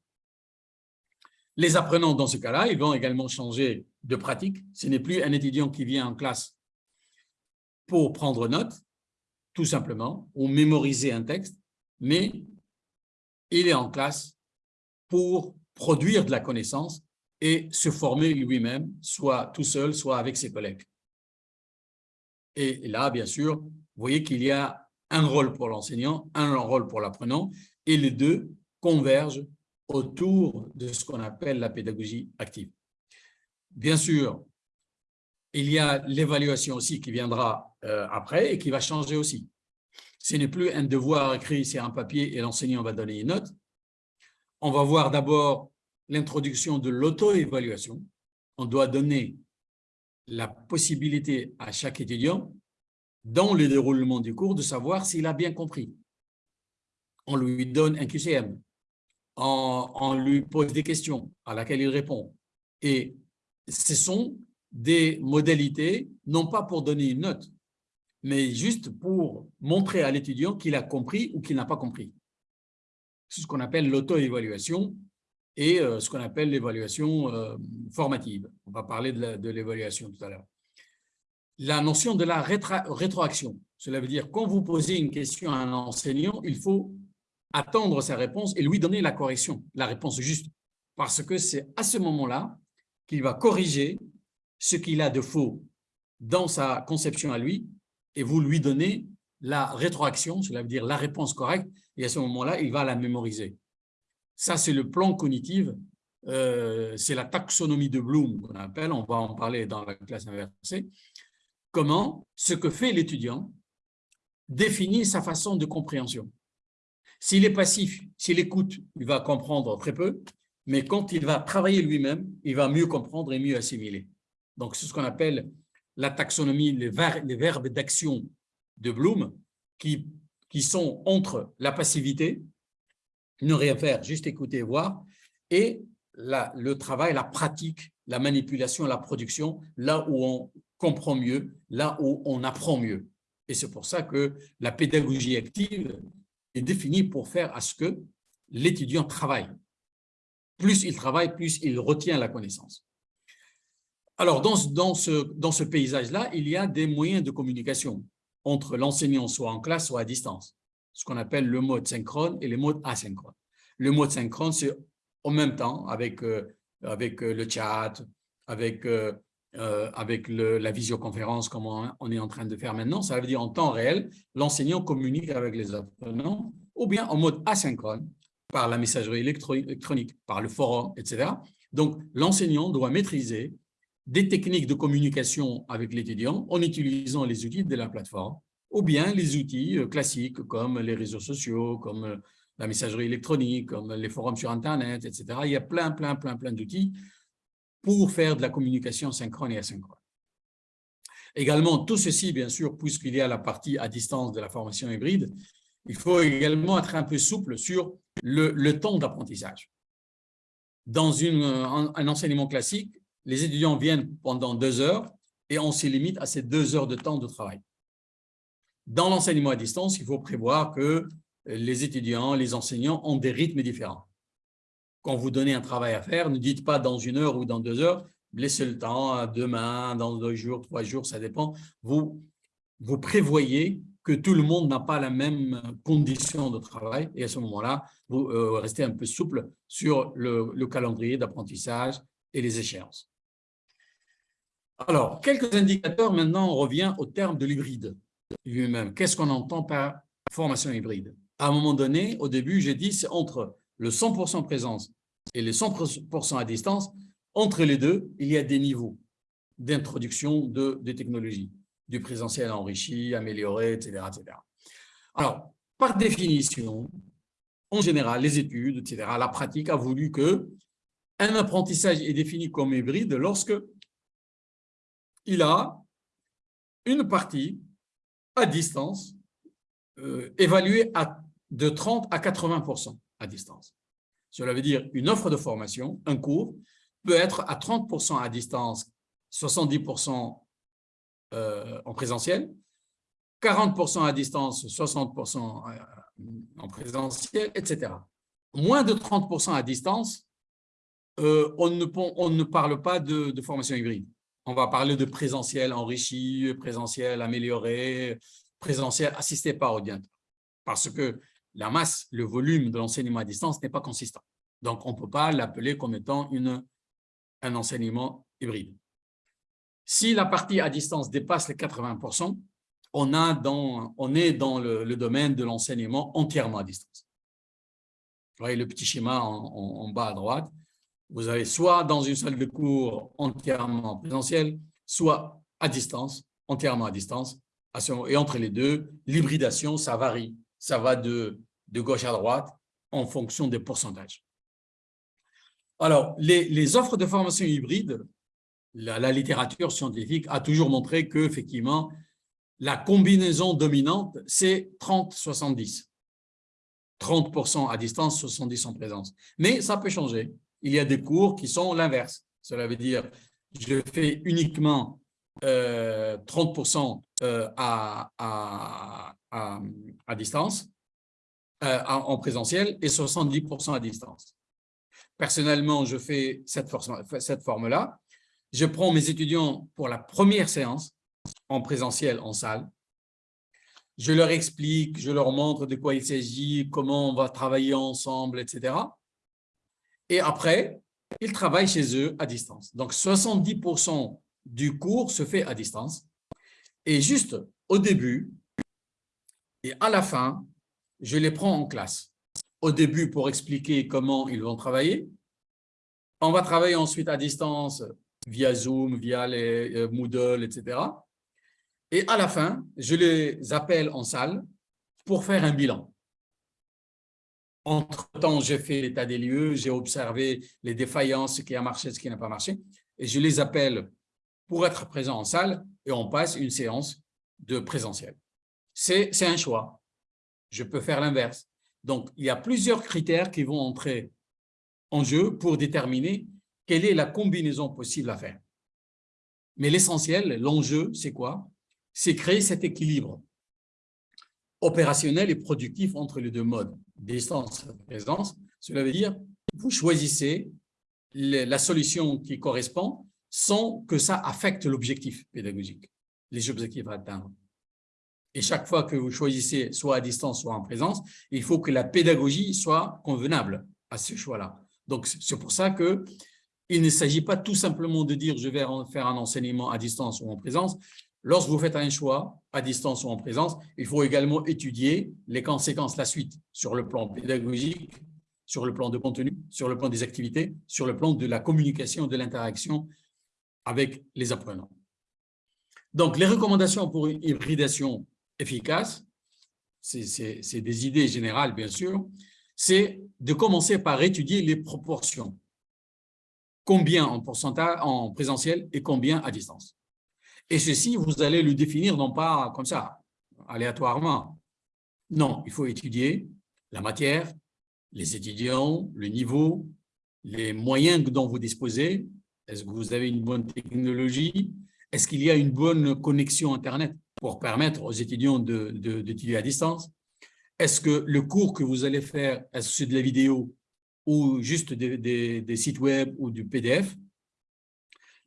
Les apprenants, dans ce cas-là, ils vont également changer de pratique. Ce n'est plus un étudiant qui vient en classe pour prendre note, tout simplement, ou mémoriser un texte, mais il est en classe pour produire de la connaissance et se former lui-même, soit tout seul, soit avec ses collègues. Et là, bien sûr, vous voyez qu'il y a un rôle pour l'enseignant, un rôle pour l'apprenant, et les deux convergent autour de ce qu'on appelle la pédagogie active. Bien sûr, il y a l'évaluation aussi qui viendra euh, après et qui va changer aussi. Ce n'est plus un devoir écrit sur un papier et l'enseignant va donner une note. On va voir d'abord l'introduction de l'auto-évaluation. On doit donner la possibilité à chaque étudiant, dans le déroulement du cours, de savoir s'il a bien compris. On lui donne un QCM, on, lui pose des questions à laquelle il répond. Et ce sont des modalités, non pas pour donner une note, mais juste pour montrer à l'étudiant qu'il a compris ou qu'il n'a pas compris. C'est ce qu'on appelle l'auto-évaluation et euh, ce qu'on appelle l'évaluation euh, formative. On va parler de l'évaluation tout à l'heure. La notion de la rétroaction, cela veut dire quand vous posez une question à un enseignant, il faut attendre sa réponse et lui donner la correction, la réponse juste, parce que c'est à ce moment-là qu'il va corriger ce qu'il a de faux dans sa conception à lui et vous lui donnez la rétroaction, cela veut dire la réponse correcte, et à ce moment-là, il va la mémoriser. Ça, c'est le plan cognitif, euh, c'est la taxonomie de Bloom qu'on appelle, on va en parler dans la classe inversée. Comment ce que fait l'étudiant définit sa façon de compréhension. S'il est passif, s'il écoute, il va comprendre très peu, mais quand il va travailler lui-même, il va mieux comprendre et mieux assimiler. Donc, c'est ce qu'on appelle la taxonomie, les, verbes d'action de Bloom, qui, qui sont entre la passivité, ne rien faire, juste écouter et voir, et le travail, la pratique, la manipulation, la production, là où on comprend mieux, là où on apprend mieux. Et c'est pour ça que la pédagogie active est définie pour faire à ce que l'étudiant travaille. Plus il travaille, plus il retient la connaissance. Alors, dans, dans ce, dans ce paysage-là, il y a des moyens de communication entre l'enseignant soit en classe, soit à distance, ce qu'on appelle le mode synchrone et le mode asynchrone. Le mode synchrone, c'est en même temps avec, euh, avec euh, le chat, avec, euh, avec la visioconférence comme on, est en train de faire maintenant. Ça veut dire en temps réel, l'enseignant communique avec les apprenants, ou bien en mode asynchrone, par la messagerie électronique, par le forum, etc. Donc, l'enseignant doit maîtriser des techniques de communication avec l'étudiant en utilisant les outils de la plateforme ou bien les outils euh, classiques comme les réseaux sociaux, comme euh, la messagerie électronique, comme les forums sur Internet, etc. Il y a plein, plein, plein, plein d'outils pour faire de la communication synchrone et asynchrone. Également, tout ceci, bien sûr, puisqu'il y a la partie à distance de la formation hybride, il faut également être un peu souple sur le, temps d'apprentissage. Dans une, un enseignement classique, les étudiants viennent pendant deux heures et on se limite à ces deux heures de temps de travail. Dans l'enseignement à distance, il faut prévoir que les étudiants, les enseignants ont des rythmes différents. Quand vous donnez un travail à faire, ne dites pas dans une heure ou dans deux heures, laissez le temps, demain, dans deux jours, trois jours, ça dépend. Vous, vous prévoyez que tout le monde n'a pas la même condition de travail et à ce moment-là, vous euh, restez un peu souple sur le calendrier d'apprentissage et les échéances. Alors, quelques indicateurs, maintenant, on revient au terme de l'hybride lui-même. Qu'est-ce qu'on entend par formation hybride? À un moment donné, au début, j'ai dit c'est entre le 100% présence et le 100% à distance. Entre les deux, il y a des niveaux d'introduction de, des technologies, du présentiel enrichi, amélioré, etc., etc. Alors, par définition, en général, les études, etc., la pratique a voulu que un apprentissage est défini comme hybride lorsque il a une partie à distance euh, à, de 30 à 80% à distance. Cela veut dire une offre de formation, un cours, peut être à 30% à distance, 70% euh, en présentiel, 40% à distance, 60% euh, en présentiel, etc. Moins de 30% à distance, on, ne, on, ne, parle pas de formation hybride on va parler de présentiel enrichi, présentiel amélioré, présentiel assisté par ordinateur. Parce que la masse, le volume de l'enseignement à distance n'est pas consistant. Donc, on ne peut pas l'appeler comme étant une, un enseignement hybride. Si la partie à distance dépasse les 80 on, a dans, on est dans le, domaine de l'enseignement entièrement à distance. Vous voyez le petit schéma en bas à droite. Vous avez soit dans une salle de cours entièrement présentielle, soit à distance, entièrement à distance. Et entre les deux, l'hybridation, ça varie. Ça va de, gauche à droite en fonction des pourcentages. Alors, les, offres de formation hybride, la, la, littérature scientifique a toujours montré qu'effectivement, la combinaison dominante, c'est 30-70. 30% à distance, 70% en présence. Mais ça peut changer il y a des cours qui sont l'inverse. Cela veut dire je fais uniquement 30% à, à, à, distance, en présentiel, et 70% à distance. Personnellement, je fais cette forme-là. Je prends mes étudiants pour la première séance en présentiel, en salle. Je leur explique, je leur montre de quoi il s'agit, comment on va travailler ensemble, etc. Et après, ils travaillent chez eux à distance. Donc, 70% du cours se fait à distance. Et juste au début et à la fin, je les prends en classe. Au début, pour expliquer comment ils vont travailler. On va travailler ensuite à distance via Zoom, via les euh, Moodle, etc. Et à la fin, je les appelle en salle pour faire un bilan. Entre-temps, j'ai fait l'état des lieux, j'ai observé les défaillances, ce qui a marché, ce qui n'a pas marché, et je les appelle pour être présents en salle et on passe une séance de présentiel. C'est un choix. Je peux faire l'inverse. Donc, il y a plusieurs critères qui vont entrer en jeu pour déterminer quelle est la combinaison possible à faire. Mais l'essentiel, l'enjeu, c'est quoi? C'est créer cet équilibre opérationnel et productif entre les deux modes, distance présence. Cela veut dire vous choisissez la solution qui correspond sans que ça affecte l'objectif pédagogique, les objectifs à atteindre. Et chaque fois que vous choisissez soit à distance, soit en présence, il faut que la pédagogie soit convenable à ce choix-là. Donc, c'est pour ça que il ne s'agit pas tout simplement de dire je vais faire un enseignement à distance ou en présence. Lorsque vous faites un choix, à distance ou en présence, il faut également étudier les conséquences, la suite, sur le plan pédagogique, sur le plan de contenu, sur le plan des activités, sur le plan de la communication, de l'interaction avec les apprenants. Donc, les recommandations pour une hybridation efficace, c'est des idées générales, bien sûr, c'est de commencer par étudier les proportions. Combien en en présentiel et combien à distance. Et ceci, vous allez le définir non pas comme ça, aléatoirement. Non, il faut étudier la matière, les étudiants, le niveau, les moyens dont vous disposez. Est-ce que vous avez une bonne technologie? Est-ce qu'il y a une bonne connexion Internet pour permettre aux étudiants d'étudier à distance? Est-ce que le cours que vous allez faire, est-ce que c'est de la vidéo ou juste des, des sites web ou du PDF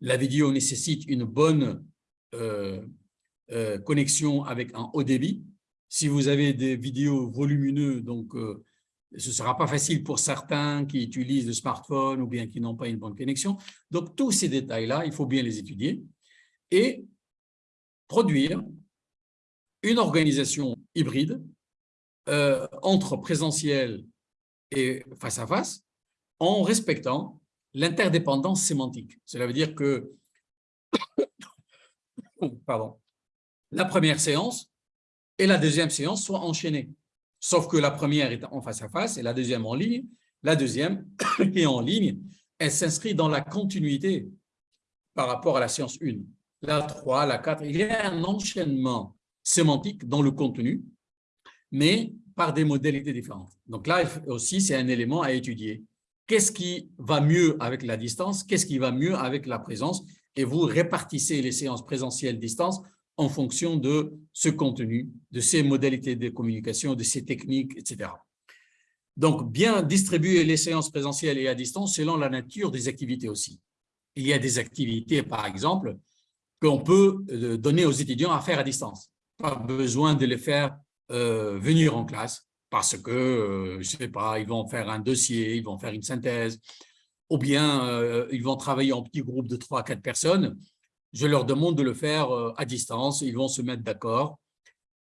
La vidéo nécessite une bonne connexion avec un haut débit. Si vous avez des vidéos volumineuses, donc euh, ce ne sera pas facile pour certains qui utilisent le smartphone ou bien qui n'ont pas une bonne connexion. Donc, tous ces détails-là, il faut bien les étudier et produire une organisation hybride entre présentiel et face à face en respectant l'interdépendance sémantique. Cela veut dire que pardon, la première séance et la deuxième séance soient enchaînées. Sauf que la première est en face à face et la deuxième en ligne. La deuxième, est en ligne, elle s'inscrit dans la continuité par rapport à la séance 1. La 3, la 4, il y a un enchaînement sémantique dans le contenu, mais par des modalités différentes. Donc là aussi, c'est un élément à étudier. Qu'est-ce qui va mieux avec la distance? Qu'est-ce qui va mieux avec la présence? Et vous répartissez les séances présentielles distance en fonction de ce contenu, de ces modalités de communication, de ces techniques, etc. Donc, bien distribuer les séances présentielles et à distance selon la nature des activités aussi. Il y a des activités, par exemple, qu'on peut euh, donner aux étudiants à faire à distance. Pas besoin de les faire euh, venir en classe parce que, euh, je ne sais pas, ils vont faire un dossier, ils vont faire une synthèse, ou bien euh, ils vont travailler en petits groupes de 3 à 4 personnes, je leur demande de le faire euh, à distance, ils vont se mettre d'accord,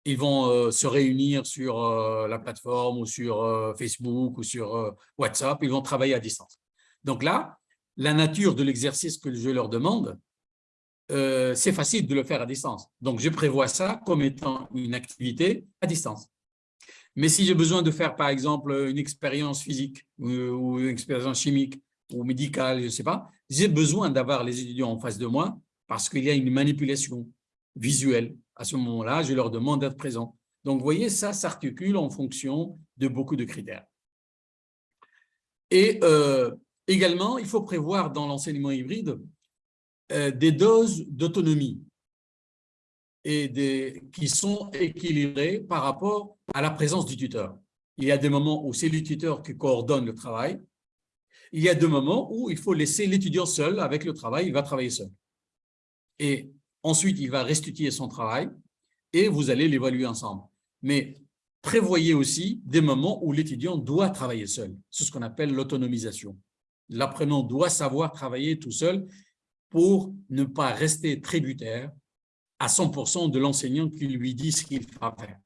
ils vont euh, se réunir sur la plateforme ou sur Facebook ou sur WhatsApp, ils vont travailler à distance. Donc là, la nature de l'exercice que je leur demande, c'est facile de le faire à distance. Donc, je prévois ça comme étant une activité à distance. Mais si j'ai besoin de faire, par exemple, une expérience physique ou une expérience chimique ou médical, je ne sais pas, j'ai besoin d'avoir les étudiants en face de moi parce qu'il y a une manipulation visuelle. À ce moment-là, je leur demande d'être présents. Donc, vous voyez, ça s'articule en fonction de beaucoup de critères. Et euh, également, il faut prévoir dans l'enseignement hybride euh, des doses d'autonomie et des, qui sont équilibrées par rapport à la présence du tuteur. Il y a des moments où c'est le tuteur qui coordonne le travail. Il y a des moments où il faut laisser l'étudiant seul avec le travail, il va travailler seul. Et ensuite, il va restituer son travail et vous allez l'évaluer ensemble. Mais prévoyez aussi des moments où l'étudiant doit travailler seul. C'est ce qu'on appelle l'autonomisation. L'apprenant doit savoir travailler tout seul pour ne pas rester tributaire à 100% de l'enseignant qui lui dit ce qu'il va faire.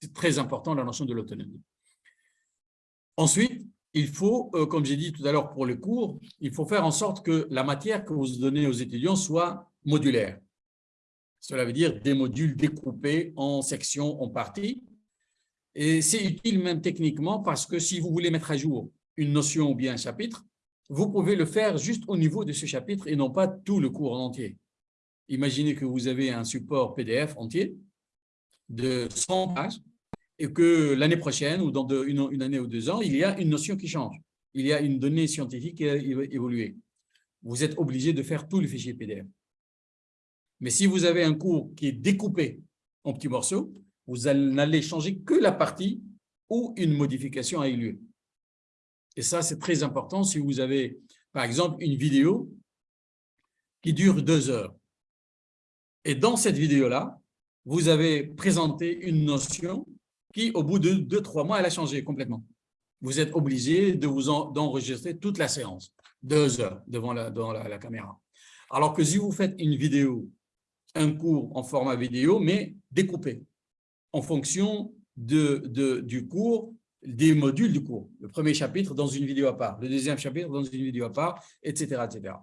C'est très important la notion de l'autonomie. Ensuite, il faut, euh, comme j'ai dit tout à l'heure pour le cours, il faut faire en sorte que la matière que vous donnez aux étudiants soit modulaire. Cela veut dire des modules découpés en sections, en parties. Et c'est utile même techniquement parce que si vous voulez mettre à jour une notion ou bien un chapitre, vous pouvez le faire juste au niveau de ce chapitre et non pas tout le cours en entier. Imaginez que vous avez un support PDF entier de 100 pages et que l'année prochaine ou dans une, année ou deux ans, il y a une notion qui change. Il y a une donnée scientifique qui a évolué. Vous êtes obligé de faire tout le fichier PDF. Mais si vous avez un cours qui est découpé en petits morceaux, vous n'allez changer que la partie où une modification a eu lieu. Et ça, c'est très important si vous avez, par exemple, une vidéo qui dure deux heures. Et dans cette vidéo-là, vous avez présenté une notion qui, au bout de deux, trois mois, elle a changé complètement. Vous êtes obligé de d'enregistrer toute la séance, deux heures devant, la, la, caméra. Alors que si vous faites une vidéo, un cours en format vidéo, mais découpé en fonction de, de, du cours, des modules du cours. Le premier chapitre dans une vidéo à part, le deuxième chapitre dans une vidéo à part, etc. etc.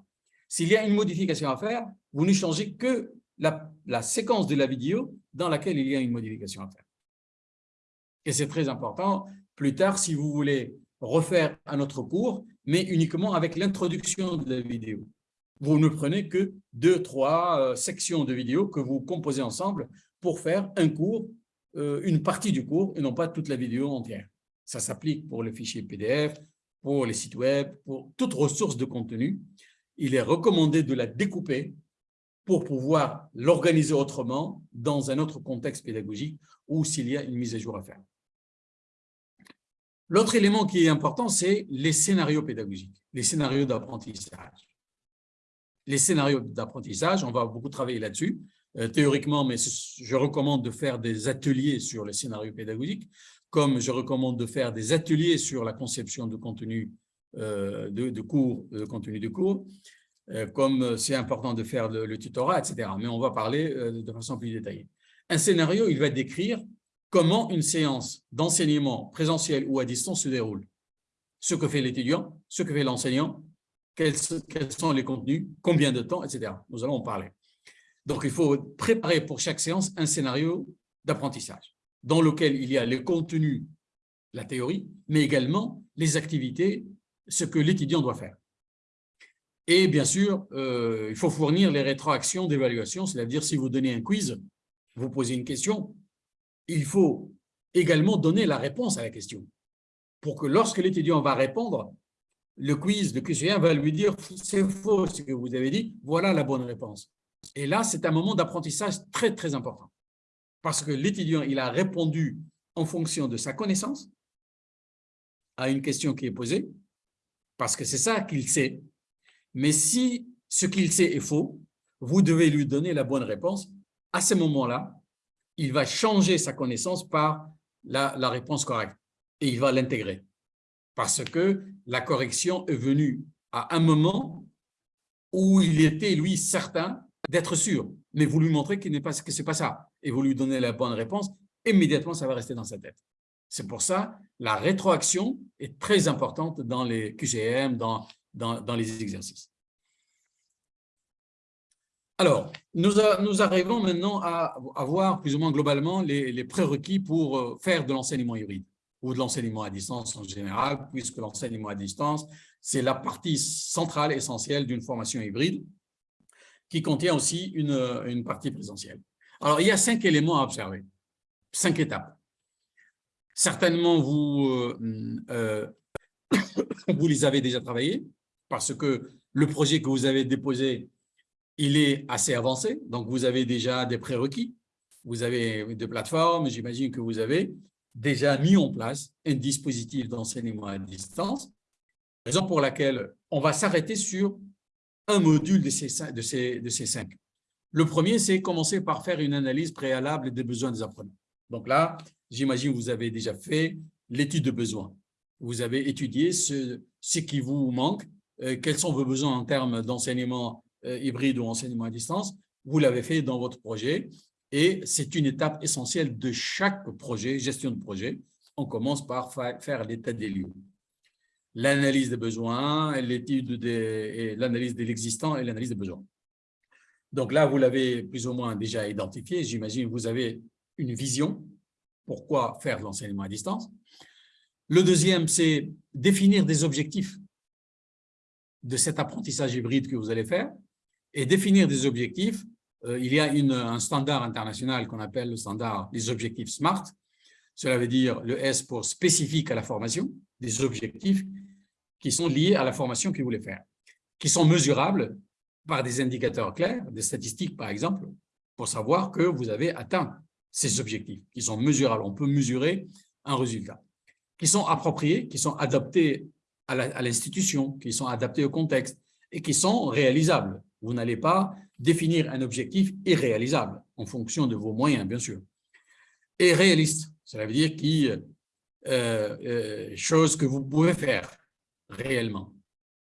S'il y a une modification à faire, vous ne changez que la, séquence de la vidéo dans laquelle il y a une modification à faire. Et c'est très important, plus tard, si vous voulez refaire un autre cours, mais uniquement avec l'introduction de la vidéo. Vous ne prenez que deux, trois euh, sections de vidéo que vous composez ensemble pour faire un cours, euh, une partie du cours, et non pas toute la vidéo entière. Ça s'applique pour les fichiers PDF, pour les sites web, pour toute ressource de contenu. Il est recommandé de la découper pour pouvoir l'organiser autrement dans un autre contexte pédagogique ou s'il y a une mise à jour à faire. L'autre élément qui est important, c'est les scénarios pédagogiques, les scénarios d'apprentissage. Les scénarios d'apprentissage, on va beaucoup travailler là-dessus, euh, théoriquement, mais je recommande de faire des ateliers sur les scénarios pédagogiques, comme je recommande de faire des ateliers sur la conception de contenu euh, de, cours, de contenu de cours, euh, comme c'est important de faire le, tutorat, etc. Mais on va parler de façon plus détaillée. Un scénario, il va décrire comment une séance d'enseignement présentiel ou à distance se déroule? Ce que fait l'étudiant, ce que fait l'enseignant, quels, sont les contenus, combien de temps, etc. Nous allons en parler. Donc, il faut préparer pour chaque séance un scénario d'apprentissage dans lequel il y a les contenus, la théorie, mais également les activités, ce que l'étudiant doit faire. Et bien sûr, euh, il faut fournir les rétroactions d'évaluation, c'est-à-dire si vous donnez un quiz, vous posez une question, il faut également donner la réponse à la question pour que lorsque l'étudiant va répondre, le quiz, le questionnaire va lui dire « c'est faux ce que vous avez dit, voilà la bonne réponse ». Et là, c'est un moment d'apprentissage très, très important parce que l'étudiant, il a répondu en fonction de sa connaissance à une question qui est posée, parce que c'est ça qu'il sait, mais si ce qu'il sait est faux, vous devez lui donner la bonne réponse. À ce moment-là, il va changer sa connaissance par la, réponse correcte et il va l'intégrer. Parce que la correction est venue à un moment où il était, lui, certain d'être sûr, mais vous lui montrez que ce n'est pas ça, et vous lui donnez la bonne réponse, immédiatement, ça va rester dans sa tête. C'est pour ça la rétroaction est très importante dans les QCM, dans dans, les exercices. Alors, nous, nous, arrivons maintenant à, voir plus ou moins globalement les, prérequis pour euh, faire de l'enseignement hybride ou de l'enseignement à distance en général, puisque l'enseignement à distance, c'est la partie centrale, essentielle d'une formation hybride qui contient aussi une, une, partie présentielle. Alors, il y a cinq éléments à observer, cinq étapes. Certainement, vous, euh, euh, vous les avez déjà travaillés, parce que le projet que vous avez déposé, il est assez avancé, donc vous avez déjà des prérequis, vous avez des plateformes, j'imagine que vous avez déjà mis en place un dispositif d'enseignement à distance, raison pour laquelle on va s'arrêter sur un module de ces, cinq. Le premier, c'est commencer par faire une analyse préalable des besoins des apprenants. Donc là, j'imagine que vous avez déjà fait l'étude de besoins. Vous avez étudié ce, qui vous manque, euh, quels sont vos besoins en termes d'enseignement hybride ou enseignement à distance. Vous l'avez fait dans votre projet et c'est une étape essentielle de chaque projet, gestion de projet. On commence par faire l'état des lieux. L'analyse des besoins, l'étude l'analyse de l'existant et l'analyse des besoins. Donc là, vous l'avez plus ou moins déjà identifié. J'imagine que vous avez une vision. Pourquoi faire l'enseignement à distance Le deuxième, c'est définir des objectifs de cet apprentissage hybride que vous allez faire et définir des objectifs. Euh, il y a un standard international qu'on appelle le standard des objectifs SMART. Cela veut dire le S pour spécifique à la formation, des objectifs qui sont liés à la formation que vous voulez faire, qui sont mesurables par des indicateurs clairs, des statistiques par exemple, pour savoir que vous avez atteint ces objectifs, qui sont mesurables. On peut mesurer un résultat, qui sont appropriés, qui sont adaptés à l'institution, qui sont adaptés au contexte et qui sont réalisables. Vous n'allez pas définir un objectif irréalisable en fonction de vos moyens, bien sûr. Et réaliste, cela veut dire qui, euh, euh, choses que vous pouvez faire réellement,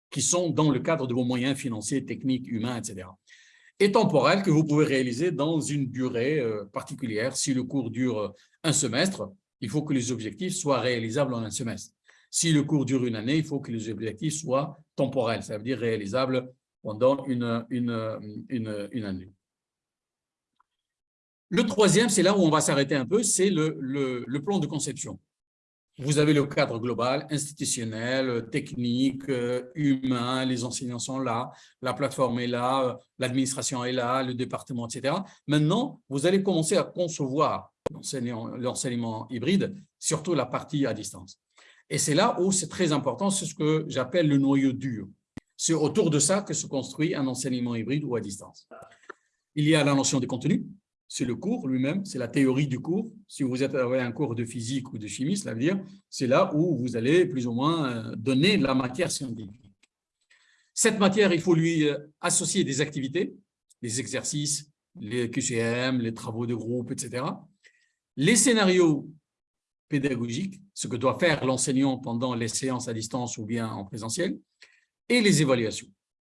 qui sont dans le cadre de vos moyens financiers, techniques, humains, etc. Et temporel, que vous pouvez réaliser dans une durée euh, particulière. Si le cours dure un semestre, il faut que les objectifs soient réalisables en un semestre. Si le cours dure une année, il faut que les objectifs soient temporels, ça veut dire réalisables pendant une, une, une, année. Le troisième, c'est là où on va s'arrêter un peu, c'est le, le, le, plan de conception. Vous avez le cadre global, institutionnel, technique, humain, les enseignants sont là, la plateforme est là, l'administration est là, le département, etc. Maintenant, vous allez commencer à concevoir l'enseignement hybride, surtout la partie à distance. Et c'est là où c'est très important, c'est ce que j'appelle le noyau dur. C'est autour de ça que se construit un enseignement hybride ou à distance. Il y a la notion de contenu, c'est le cours lui-même, c'est la théorie du cours. Si vous avez un cours de physique ou de chimie, cela veut dire c'est là où vous allez plus ou moins euh, donner la matière scientifique. Cette matière, il faut lui euh, associer des activités, les exercices, les QCM, les travaux de groupe, etc. Les scénarios pédagogiques, ce que doit faire l'enseignant pendant les séances à distance ou bien en présentiel, et les évaluations,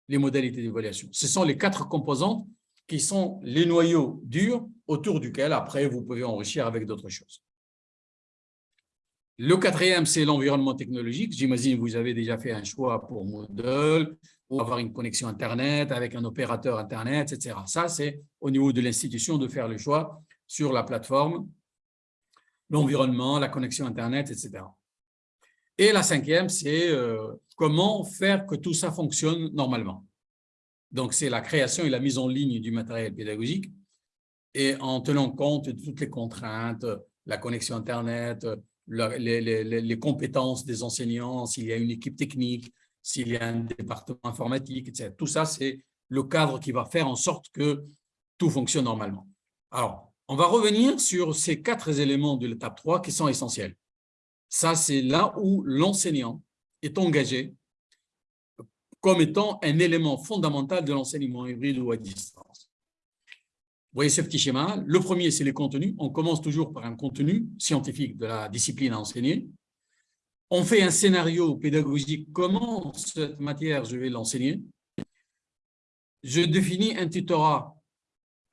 les modalités d'évaluation. Ce sont les quatre composantes qui sont les noyaux durs autour duquel, après, vous pouvez enrichir avec d'autres choses. Le quatrième, c'est l'environnement technologique. J'imagine que vous avez déjà fait un choix pour Moodle, ou avoir une connexion Internet avec un opérateur Internet, etc. Ça, c'est au niveau de l'institution de faire le choix sur la plateforme, l'environnement, la connexion Internet, etc. Et la cinquième, c'est euh, comment faire que tout ça fonctionne normalement. Donc, c'est la création et la mise en ligne du matériel pédagogique et en tenant compte de toutes les contraintes, la connexion Internet, les, compétences des enseignants, s'il y a une équipe technique, s'il y a un département informatique, etc. Tout ça, c'est le cadre qui va faire en sorte que tout fonctionne normalement. Alors, on va revenir sur ces quatre éléments de l'étape 3 qui sont essentiels. Ça, c'est là où l'enseignant est engagé comme étant un élément fondamental de l'enseignement hybride ou à distance. Vous voyez ce petit schéma. Le premier, c'est les contenus. On commence toujours par un contenu scientifique de la discipline à enseigner. On fait un scénario pédagogique, comment cette matière, je vais l'enseigner? Je définis un tutorat,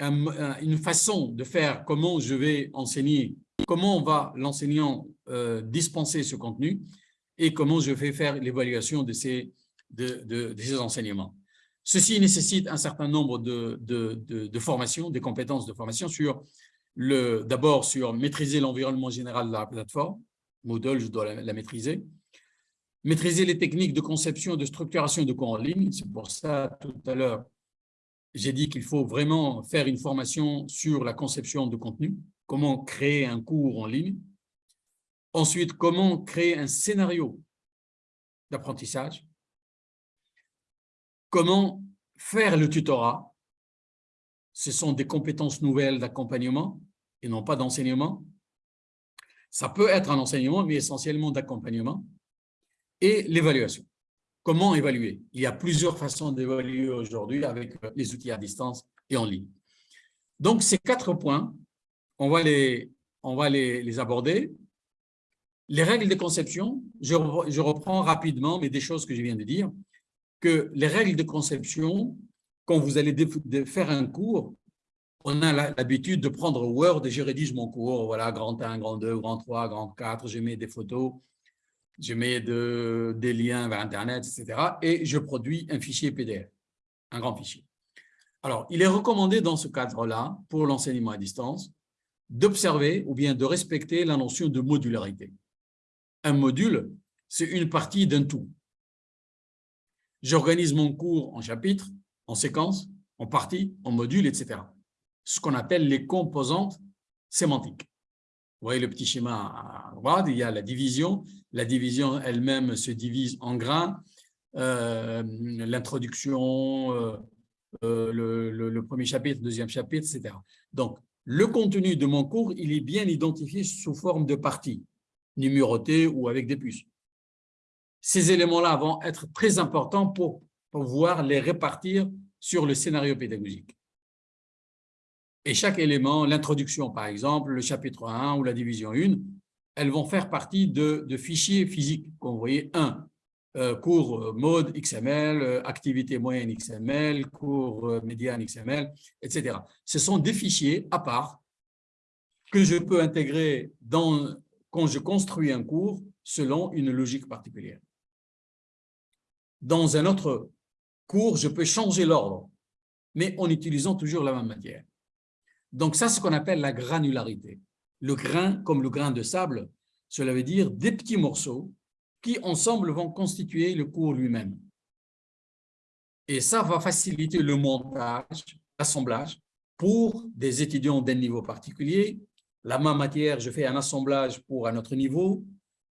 une façon de faire comment je vais enseigner, comment va l'enseignant euh, dispenser ce contenu et comment je vais faire l'évaluation de ces enseignements? Ceci nécessite un certain nombre de, formations, des compétences de formation sur d'abord sur maîtriser l'environnement général de la plateforme. Moodle, je dois la, maîtriser. Maîtriser les techniques de conception et de structuration de cours en ligne. C'est pour ça, tout à l'heure, j'ai dit qu'il faut vraiment faire une formation sur la conception de contenu, comment créer un cours en ligne. Ensuite, comment créer un scénario d'apprentissage comment faire le tutorat, ce sont des compétences nouvelles d'accompagnement et non pas d'enseignement. Ça peut être un enseignement, mais essentiellement d'accompagnement. Et l'évaluation. Comment évaluer? Il y a plusieurs façons d'évaluer aujourd'hui avec les outils à distance et en ligne. Donc, ces quatre points, on va les, les, aborder. Les règles de conception, je, reprends rapidement, mais des choses que je viens de dire, que les règles de conception, quand vous allez faire un cours, on a l'habitude de prendre Word et je rédige mon cours, voilà, grand 1, grand 2, grand 3, grand 4, je mets des photos, je mets de, des liens vers Internet, etc. Et je produis un fichier PDF, un grand fichier. Alors, il est recommandé dans ce cadre-là, pour l'enseignement à distance, d'observer ou bien de respecter la notion de modularité. Un module, c'est une partie d'un tout. J'organise mon cours en chapitres, en séquences, en parties, en modules, etc. Ce qu'on appelle les composantes sémantiques. Vous voyez le petit schéma à droite, il y a la division. La division elle-même se divise en grains. Euh, l'introduction, euh, euh, le, premier chapitre, le deuxième chapitre, etc. Donc, le contenu de mon cours, il est bien identifié sous forme de parties, numérotées ou avec des puces. Ces éléments-là vont être très importants pour pouvoir les répartir sur le scénario pédagogique. Et chaque élément, l'introduction par exemple, le chapitre 1 ou la division 1, elles vont faire partie de, fichiers physiques. Comme vous voyez, 1, euh, cours euh, mode XML, euh, activité moyenne XML, cours médiane XML, etc. Ce sont des fichiers à part que je peux intégrer dans, quand je construis un cours selon une logique particulière. Dans un autre cours, je peux changer l'ordre, mais en utilisant toujours la même matière. Donc ça, c'est ce qu'on appelle la granularité. Le grain, comme le grain de sable, cela veut dire des petits morceaux qui, ensemble, vont constituer le cours lui-même. Et ça va faciliter le montage, l'assemblage pour des étudiants d'un niveau particulier. La même matière, je fais un assemblage pour un autre niveau.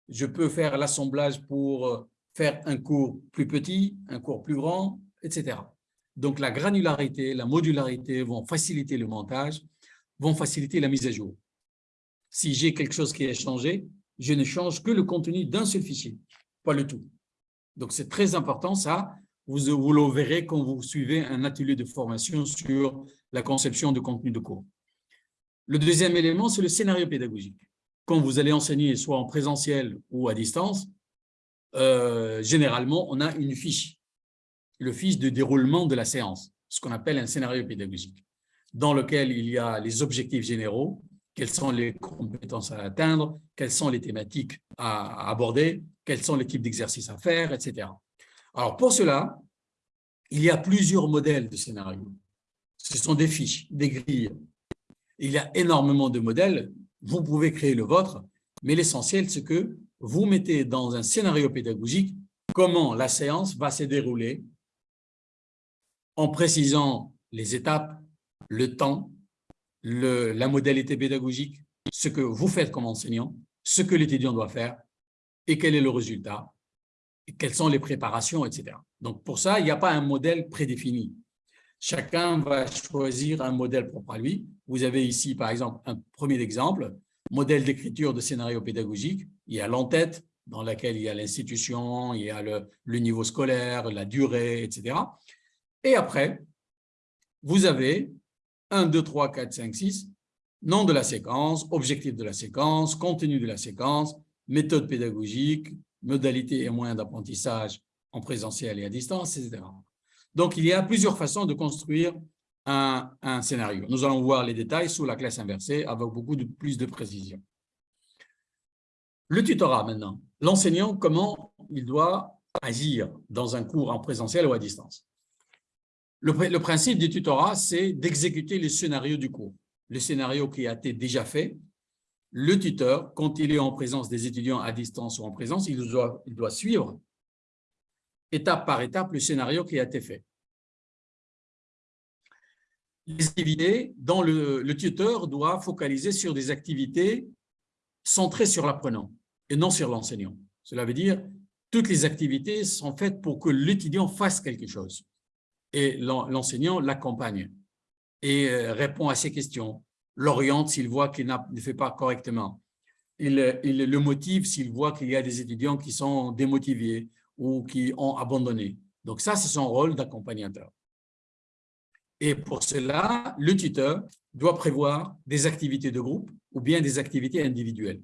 Je peux faire l'assemblage pour faire un cours plus petit, un cours plus grand, etc. Donc, la granularité, la modularité vont faciliter le montage, vont faciliter la mise à jour. Si j'ai quelque chose qui a changé, je ne change que le contenu d'un seul fichier, pas le tout. Donc, c'est très important, ça. Vous, vous le verrez quand vous suivez un atelier de formation sur la conception de contenu de cours. Le deuxième élément, c'est le scénario pédagogique. Quand vous allez enseigner soit en présentiel ou à distance, euh, généralement, on a une fiche le fiche de déroulement de la séance, ce qu'on appelle un scénario pédagogique, dans lequel il y a les objectifs généraux, quelles sont les compétences à atteindre, quelles sont les thématiques à aborder, quels sont les types d'exercices à faire, etc. Alors, pour cela, il y a plusieurs modèles de scénarios. Ce sont des fiches, des grilles. Il y a énormément de modèles. Vous pouvez créer le vôtre, mais l'essentiel, c'est que vous mettez dans un scénario pédagogique comment la séance va se dérouler en précisant les étapes, le temps, la modalité pédagogique, ce que vous faites comme enseignant, ce que l'étudiant doit faire et quel est le résultat, et quelles sont les préparations, etc. Donc, pour ça, il n'y a pas un modèle prédéfini. Chacun va choisir un modèle propre à lui. Vous avez ici, par exemple, un premier exemple, modèle d'écriture de scénario pédagogique. Il y a l'entête, dans laquelle il y a l'institution, il y a le, le, niveau scolaire, la durée, etc. Et après, vous avez 1, 2, 3, 4, 5, 6, nom de la séquence, objectif de la séquence, contenu de la séquence, méthode pédagogique, modalité et moyens d'apprentissage en présentiel et à distance, etc. Donc, il y a plusieurs façons de construire un, un, scénario. Nous allons voir les détails sous la classe inversée avec beaucoup de, plus de précision. Le tutorat maintenant. L'enseignant, comment il doit agir dans un cours en présentiel ou à distance? Le, principe du tutorat, c'est d'exécuter les scénarios du cours. Le scénario qui a été déjà fait, le tuteur, quand il est en présence des étudiants à distance ou en présence, il doit, suivre étape par étape le scénario qui a été fait. Les activités dont le, le tuteur doit focaliser sur des activités centrées sur l'apprenant et non sur l'enseignant. Cela veut dire toutes les activités sont faites pour que l'étudiant fasse quelque chose et l'enseignant l'accompagne. et euh, répond à ses questions, l'oriente s'il voit qu'il ne fait pas correctement, il, le motive s'il voit qu'il y a des étudiants qui sont démotivés ou qui ont abandonné. Donc ça, c'est son rôle d'accompagnateur. Et pour cela, le tuteur doit prévoir des activités de groupe ou bien des activités individuelles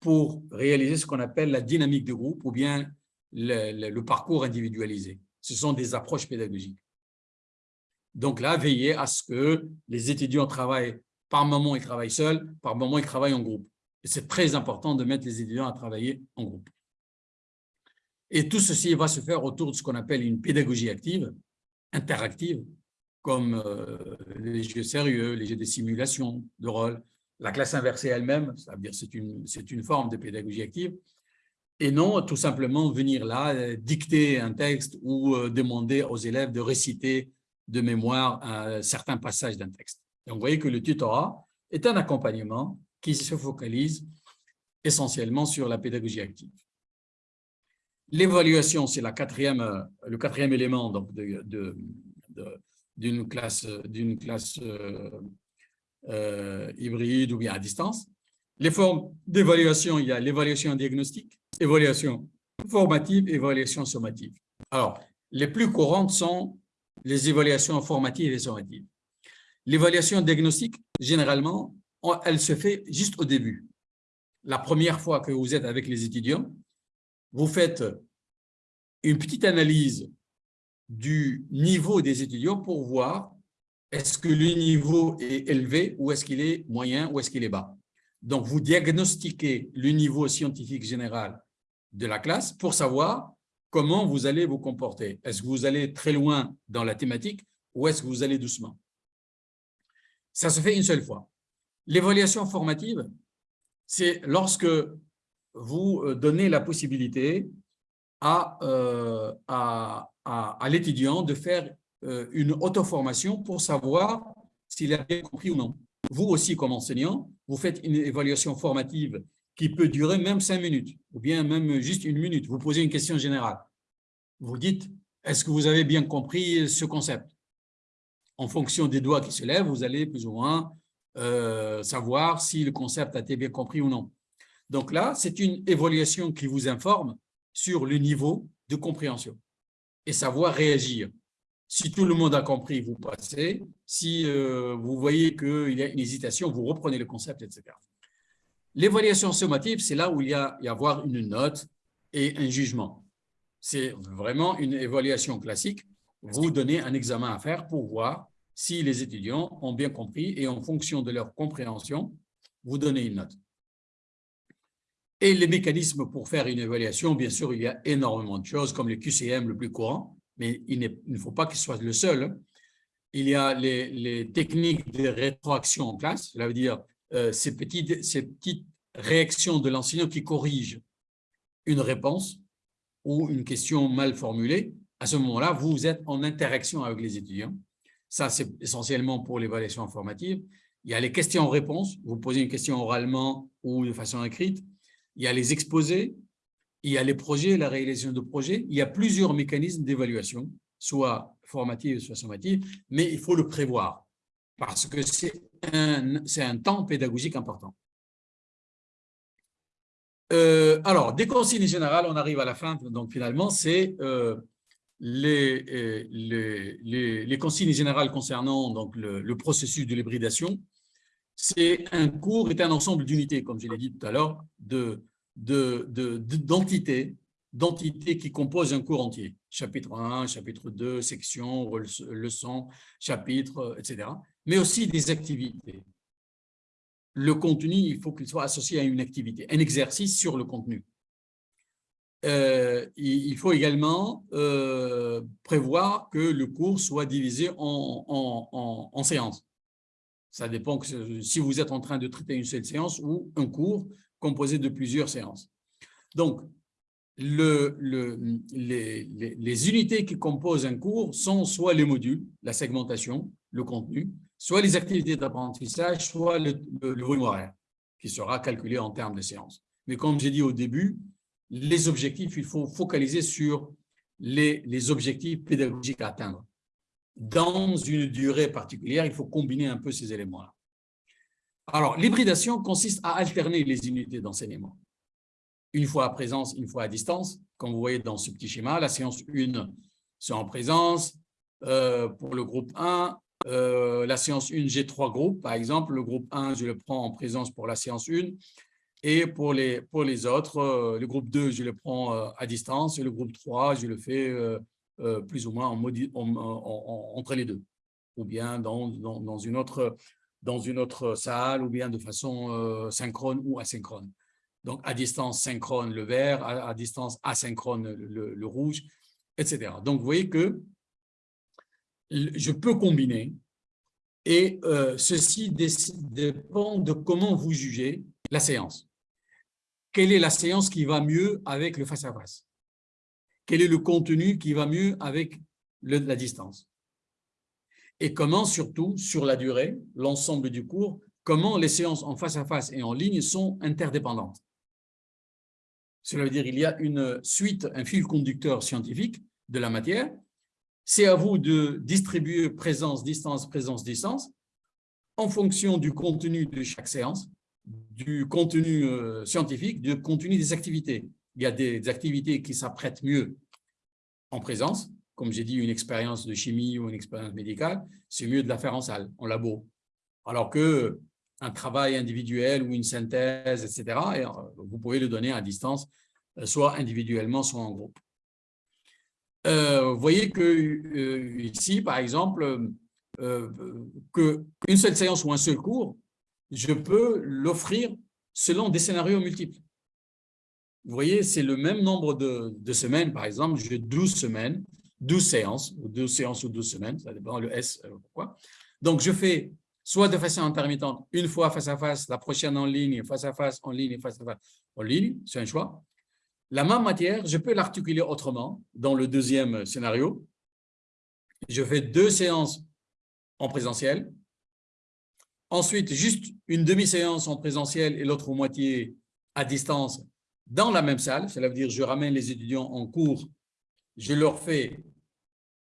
pour réaliser ce qu'on appelle la dynamique de groupe ou bien le, parcours individualisé. Ce sont des approches pédagogiques. Donc là, veillez à ce que les étudiants travaillent, par moment ils travaillent seuls, par moment ils travaillent en groupe. Et c'est très important de mettre les étudiants à travailler en groupe. Et tout ceci va se faire autour de ce qu'on appelle une pédagogie active, interactive, comme euh, les jeux sérieux, les jeux de simulation de rôle, la classe inversée elle-même, c'est-à-dire c'est une, une forme de pédagogie active, et non tout simplement venir là, euh, dicter un texte ou euh, demander aux élèves de réciter de mémoire un certain passage d'un texte. Donc, vous voyez que le tutorat est un accompagnement qui se focalise essentiellement sur la pédagogie active. L'évaluation, c'est le quatrième élément d'une classe, euh, euh, hybride ou bien à distance. Les formes d'évaluation, il y a l'évaluation diagnostique, évaluation formative, évaluation sommative. Alors, les plus courantes sont les évaluations formatives et sommatives. L'évaluation diagnostique, généralement, elle se fait juste au début. La première fois que vous êtes avec les étudiants, vous faites une petite analyse du niveau des étudiants pour voir est-ce que le niveau est élevé ou est-ce qu'il est moyen ou est-ce qu'il est bas. Donc, vous diagnostiquez le niveau scientifique général de la classe pour savoir comment vous allez vous comporter. Est-ce que vous allez très loin dans la thématique ou est-ce que vous allez doucement? Ça se fait une seule fois. L'évaluation formative, c'est lorsque vous euh, donnez la possibilité à, euh, l'étudiant de faire euh, une auto-formation pour savoir s'il a bien compris ou non. Vous aussi, comme enseignant, vous faites une évaluation formative qui peut durer même cinq minutes, ou bien même juste une minute. Vous posez une question générale. Vous dites, est-ce que vous avez bien compris ce concept? En fonction des doigts qui se lèvent, vous allez plus ou moins euh, savoir si le concept a été bien compris ou non. Donc là, c'est une évaluation qui vous informe sur le niveau de compréhension et savoir réagir. Si tout le monde a compris, vous passez. Si euh, vous voyez qu'il y a une hésitation, vous reprenez le concept, etc. L'évaluation sommative, c'est là où il y a avoir une note et un jugement. C'est vraiment une évaluation classique. Vous donnez un examen à faire pour voir si les étudiants ont bien compris et en fonction de leur compréhension, vous donnez une note. Et les mécanismes pour faire une évaluation, bien sûr, il y a énormément de choses, comme le QCM le plus courant, mais il, ne faut pas qu'il soit le seul. Il y a les, techniques de rétroaction en classe, cela veut dire euh, ces, petites, ces petites réactions de l'enseignant qui corrigent une réponse ou une question mal formulée. À ce moment-là, vous êtes en interaction avec les étudiants. Ça, c'est essentiellement pour l'évaluation formative. Il y a les questions-réponses. Vous posez une question oralement ou de façon écrite il y a les exposés, il y a les projets, la réalisation de projets, il y a plusieurs mécanismes d'évaluation, soit formatifs, soit sommatifs, mais il faut le prévoir parce que c'est un, temps pédagogique important. Euh, alors, des consignes générales, on arrive à la fin, donc finalement, c'est euh, les, euh, les, consignes générales concernant donc, le, processus de l'hybridation. C'est un cours est un ensemble d'unités, comme je l'ai dit tout à l'heure, d'entités d'entités qui composent un cours entier. Chapitre 1, chapitre 2, section, leçon, chapitre, etc. Mais aussi des activités. Le contenu, il faut qu'il soit associé à une activité, un exercice sur le contenu. Euh, il faut également euh, prévoir que le cours soit divisé en séances. Ça dépend si vous êtes en train de traiter une seule séance ou un cours composé de plusieurs séances. Donc, le, le, les, les, unités qui composent un cours sont soit les modules, la segmentation, le contenu, soit les activités d'apprentissage, soit le, le, volume horaire, qui sera calculé en termes de séances. Mais comme j'ai dit au début, les objectifs, il faut focaliser sur les, les objectifs pédagogiques à atteindre. dans une durée particulière, il faut combiner un peu ces éléments-là. Alors, l'hybridation consiste à alterner les unités d'enseignement. Une fois à présence, une fois à distance. Comme vous voyez dans ce petit schéma, la séance 1, c'est en présence. Euh, pour le groupe 1, euh, la séance 1, j'ai trois groupes. Par exemple, le groupe 1, je le prends en présence pour la séance 1. Et pour les, pour les autres, euh, le groupe 2, je le prends à distance. Et le groupe 3, je le fais plus ou moins en, entre les deux. Ou bien dans, dans, une autre, dans une autre salle, ou bien de façon synchrone ou asynchrone. Donc, à distance synchrone, le vert, à, distance asynchrone, le, le, rouge, etc. Donc, vous voyez que je peux combiner et euh, ceci dépend de comment vous jugez la séance. Quelle est la séance qui va mieux avec le face-à-face? Quel est le contenu qui va mieux avec la distance? Et comment, surtout, sur la durée, l'ensemble du cours, comment les séances en face-à-face -face et en ligne sont interdépendantes? Cela veut dire qu'il y a une suite, un fil conducteur scientifique de la matière c'est à vous de distribuer présence, distance, présence, distance en fonction du contenu de chaque séance, du contenu euh, scientifique, du contenu des activités. Il y a des activités qui s'apprêtent mieux en présence, comme j'ai dit, une expérience de chimie ou une expérience médicale, c'est mieux de la faire en salle, en labo. Alors que un travail individuel ou une synthèse, etc., euh, vous pouvez le donner à distance, euh, soit individuellement, soit en groupe. Euh, vous voyez que ici, par exemple, euh, qu'une seule séance ou un seul cours, je peux l'offrir selon des scénarios multiples. Vous voyez, c'est le même nombre de, semaines, par exemple, j'ai 12 semaines, 12 séances, ou 12 séances ou 12 semaines, ça dépend le S, pourquoi. Donc, je fais soit de façon intermittente, une fois face à face, la prochaine en ligne, face à face, en ligne, face à face, en ligne, c'est un choix. La même matière, je peux l'articuler autrement dans le deuxième scénario. Je fais deux séances en présentiel. Ensuite, juste une demi-séance en présentiel et l'autre moitié à distance dans la même salle. Cela veut dire je ramène les étudiants en cours, je leur fais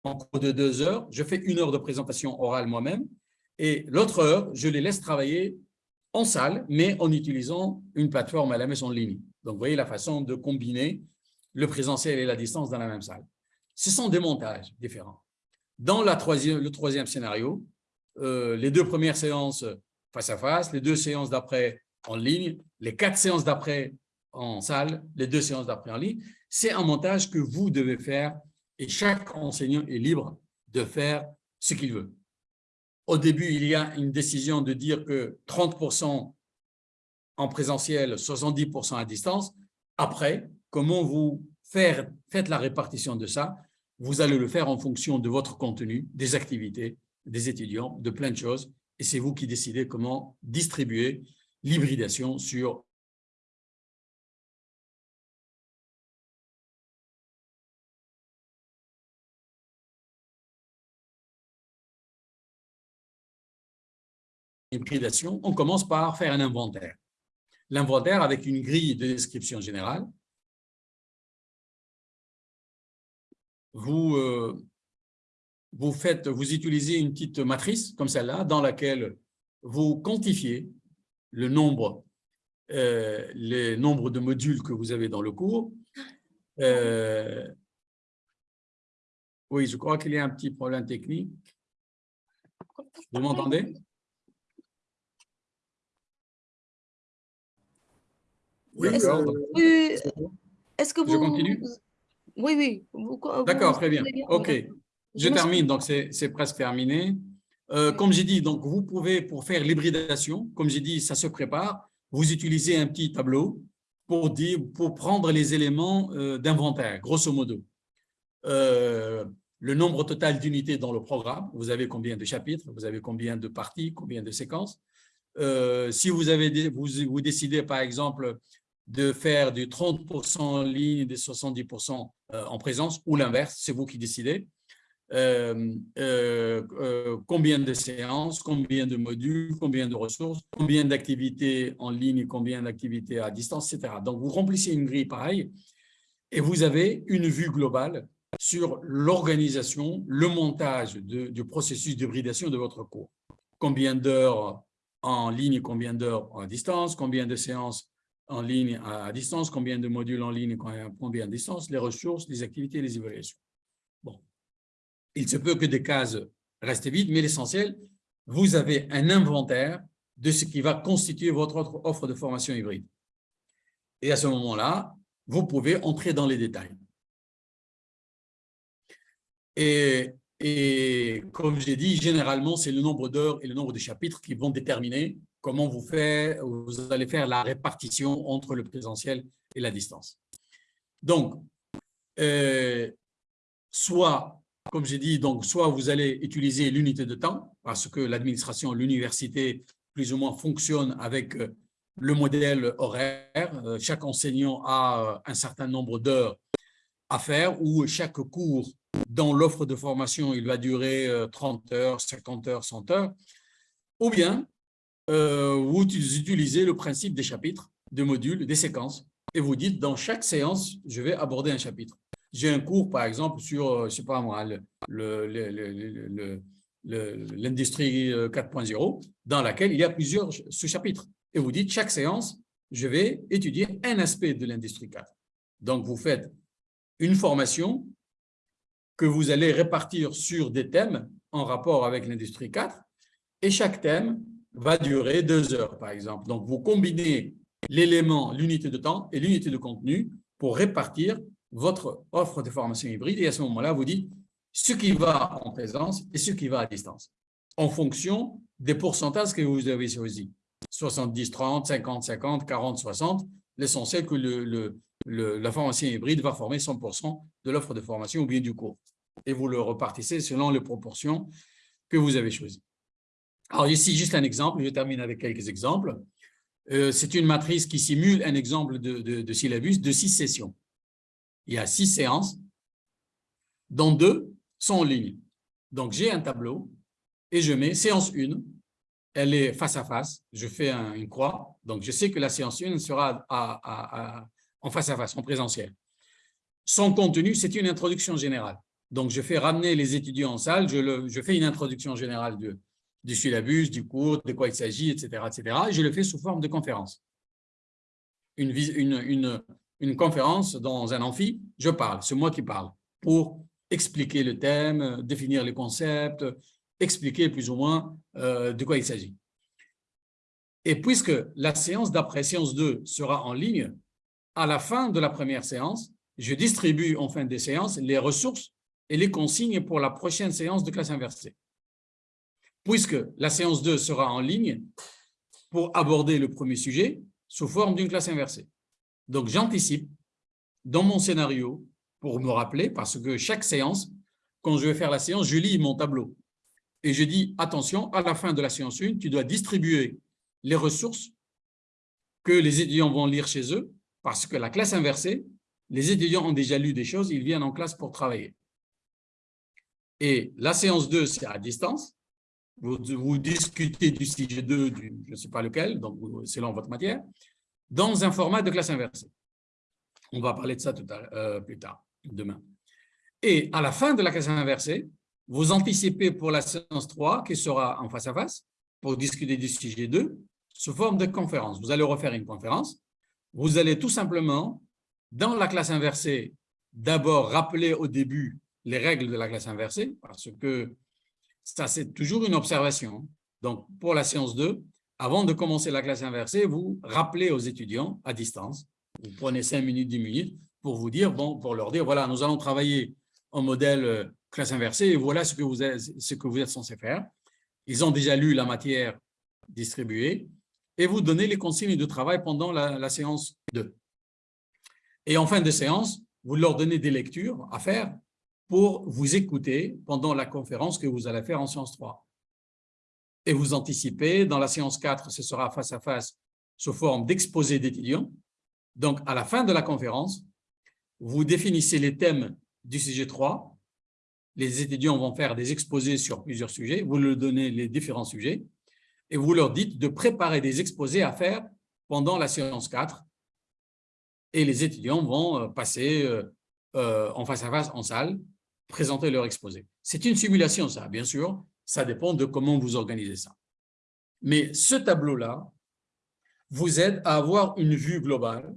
en cours de deux heures, je fais une heure de présentation orale moi-même et l'autre heure, je les laisse travailler en salle, mais en utilisant une plateforme à la maison en ligne. Donc, vous voyez la façon de combiner le présentiel et la distance dans la même salle. Ce sont des montages différents. Dans la troisième, le troisième scénario, euh, les deux premières séances face à face, les deux séances d'après en ligne, les quatre séances d'après en salle, les deux séances d'après en ligne, c'est un montage que vous devez faire et chaque enseignant est libre de faire ce qu'il veut. Au début, il y a une décision de dire que 30% en présentiel, 70% à distance. Après, comment vous faire, faites la répartition de ça Vous allez le faire en fonction de votre contenu, des activités, des étudiants, de plein de choses. Et c'est vous qui décidez comment distribuer l'hybridation sur hybridation, on commence par faire un inventaire l'inventaire avec une grille de description générale. Vous, euh, vous, faites, vous utilisez une petite matrice comme celle-là dans laquelle vous quantifiez le nombre, euh, de modules que vous avez dans le cours. Euh, oui, je crois qu'il y a un petit problème technique. Vous m'entendez? Est-ce que, vous... Je continue Oui, oui. D'accord, très bien. OK. Je termine, donc c'est presque terminé. Euh, comme j'ai dit, donc vous pouvez, pour faire l'hybridation, comme j'ai dit, ça se prépare, vous utilisez un petit tableau pour, dire, pour prendre les éléments euh, d'inventaire, grosso modo. Euh, le nombre total d'unités dans le programme, vous avez combien de chapitres, vous avez combien de parties, combien de séquences? si vous, avez, vous, vous décidez, par exemple, de faire du 30% en ligne et des 70% euh, en présence ou l'inverse, c'est vous qui décidez. Euh, euh, combien de séances, combien de modules, combien de ressources, combien d'activités en ligne, combien d'activités à distance, etc. Donc, vous remplissez une grille pareille et vous avez une vue globale sur l'organisation, le montage du processus d'hybridation de votre cours. Combien d'heures en ligne, combien d'heures à distance, combien de séances en ligne à distance, combien de modules en ligne, combien à distance, les ressources, les activités, les évaluations. Bon. Il se peut que des cases restent vides, mais l'essentiel, vous avez un inventaire de ce qui va constituer votre offre de formation hybride. Et à ce moment-là, vous pouvez entrer dans les détails. Et, et comme j'ai dit, généralement, c'est le nombre d'heures et le nombre de chapitres qui vont déterminer comment vous, allez faire la répartition entre le présentiel et la distance. Donc, euh, soit, comme j'ai dit, soit vous allez utiliser l'unité de temps, parce que l'administration, l'université, plus ou moins fonctionne avec euh, le modèle horaire. Euh, chaque enseignant a un certain nombre d'heures à faire, ou chaque cours dans l'offre de formation, il va durer 30 heures, 50 heures, 100 heures. Ou bien, euh, vous utilisez le principe des chapitres, des modules, des séquences, et vous dites, dans chaque séance, je vais aborder un chapitre. J'ai un cours, par exemple, sur, euh, je pas moi, l'industrie 4.0, euh, dans laquelle il y a plusieurs sous-chapitres. Et vous dites, chaque séance, je vais étudier un aspect de l'industrie 4. Donc, vous faites une formation que vous allez répartir sur des thèmes en rapport avec l'industrie 4, et chaque thème va durer deux heures, par exemple. Donc, vous combinez l'élément, l'unité de temps et l'unité de contenu pour répartir votre offre de formation hybride. Et à ce moment-là, vous dites ce qui va en présence et ce qui va à distance, en fonction des pourcentages que vous avez choisis. 70, 30, 50, 50, 40, 60. L'essentiel que la formation hybride va former 100% de l'offre de formation ou bien du cours. Et vous le repartissez selon les proportions que vous avez choisies. Alors ici, juste un exemple, je termine avec quelques exemples. Euh, c'est une matrice qui simule un exemple de, syllabus de six sessions. Il y a six séances, dont deux sont en ligne. Donc, j'ai un tableau et je mets séance 1, elle est face à face, je fais une croix, donc je sais que la séance 1 sera en face à face, en présentiel. Son contenu, c'est une introduction générale. Donc, je fais ramener les étudiants en salle, je, le, je fais une introduction générale de, du syllabus, du cours, de quoi il s'agit, etc., etc. Et je le fais sous forme de conférence. Une, une, une, conférence dans un amphi, je parle, c'est moi qui parle, pour expliquer le thème, définir les concepts, expliquer plus ou moins euh, de quoi il s'agit. Et puisque la séance d'après, séance 2, sera en ligne, à la fin de la première séance, je distribue en fin des séances les ressources et les consignes pour la prochaine séance de classe inversée puisque la séance 2 sera en ligne pour aborder le premier sujet sous forme d'une classe inversée. Donc, j'anticipe dans mon scénario pour me rappeler, parce que chaque séance, quand je vais faire la séance, je lis mon tableau. Et je dis, attention, à la fin de la séance 1, tu dois distribuer les ressources que les étudiants vont lire chez eux, parce que la classe inversée, les étudiants ont déjà lu des choses, ils viennent en classe pour travailler. Et la séance 2, c'est à distance, vous, discutez du sujet 2, du, je ne sais pas lequel, donc selon votre matière, dans un format de classe inversée. On va parler de ça euh, plus tard, demain. Et à la fin de la classe inversée, vous anticipez pour la séance 3, qui sera en face à face, pour discuter du sujet 2, sous forme de conférence. Vous allez refaire une conférence. Vous allez tout simplement, dans la classe inversée, d'abord rappeler au début les règles de la classe inversée, parce que ça, c'est toujours une observation. Donc, pour la séance 2, avant de commencer la classe inversée, vous rappelez aux étudiants à distance, vous prenez 5 minutes, 10 minutes pour vous dire, bon, pour leur dire, voilà, nous allons travailler en modèle euh, classe inversée et voilà ce que vous êtes, ce que vous êtes censé faire. Ils ont déjà lu la matière distribuée et vous donnez les consignes de travail pendant la séance 2. Et en fin de séance, vous leur donnez des lectures à faire pour vous écouter pendant la conférence que vous allez faire en séance 3. Et vous anticipez, dans la séance 4, ce sera face à face sous forme d'exposé d'étudiants. Donc, à la fin de la conférence, vous définissez les thèmes du sujet 3. Les étudiants vont faire des exposés sur plusieurs sujets. Vous leur donnez les différents sujets et vous leur dites de préparer des exposés à faire pendant la séance 4. Et les étudiants vont euh, passer euh, euh, en face à face, en salle, présenter leur exposé. C'est une simulation, ça, bien sûr. Ça dépend de comment vous organisez ça. Mais ce tableau-là vous aide à avoir une vue globale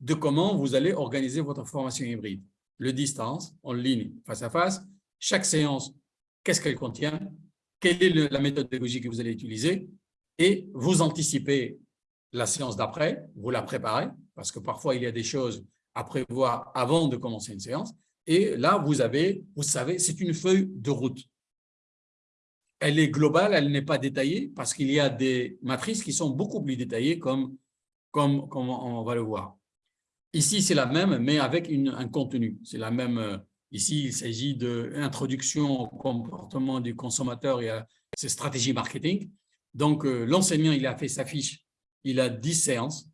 de comment vous allez organiser votre formation hybride. Le distance, en ligne, face à face, chaque séance, qu'est-ce qu'elle contient, quelle est la méthode pédagogique que vous allez utiliser, et vous anticipez la séance d'après, vous la préparez, parce que parfois il y a des choses à prévoir avant de commencer une séance, et là vous avez, vous savez, c'est une feuille de route. Elle est globale, elle n'est pas détaillée, parce qu'il y a des matrices qui sont beaucoup plus détaillées, comme, comme, comme on va le voir. Ici, c'est la même, mais avec un contenu. C'est la même. Euh, ici, il s'agit d'introduction au comportement du consommateur et à ses stratégies marketing. Donc, euh, l'enseignant, il a fait sa fiche, il a 10 séances.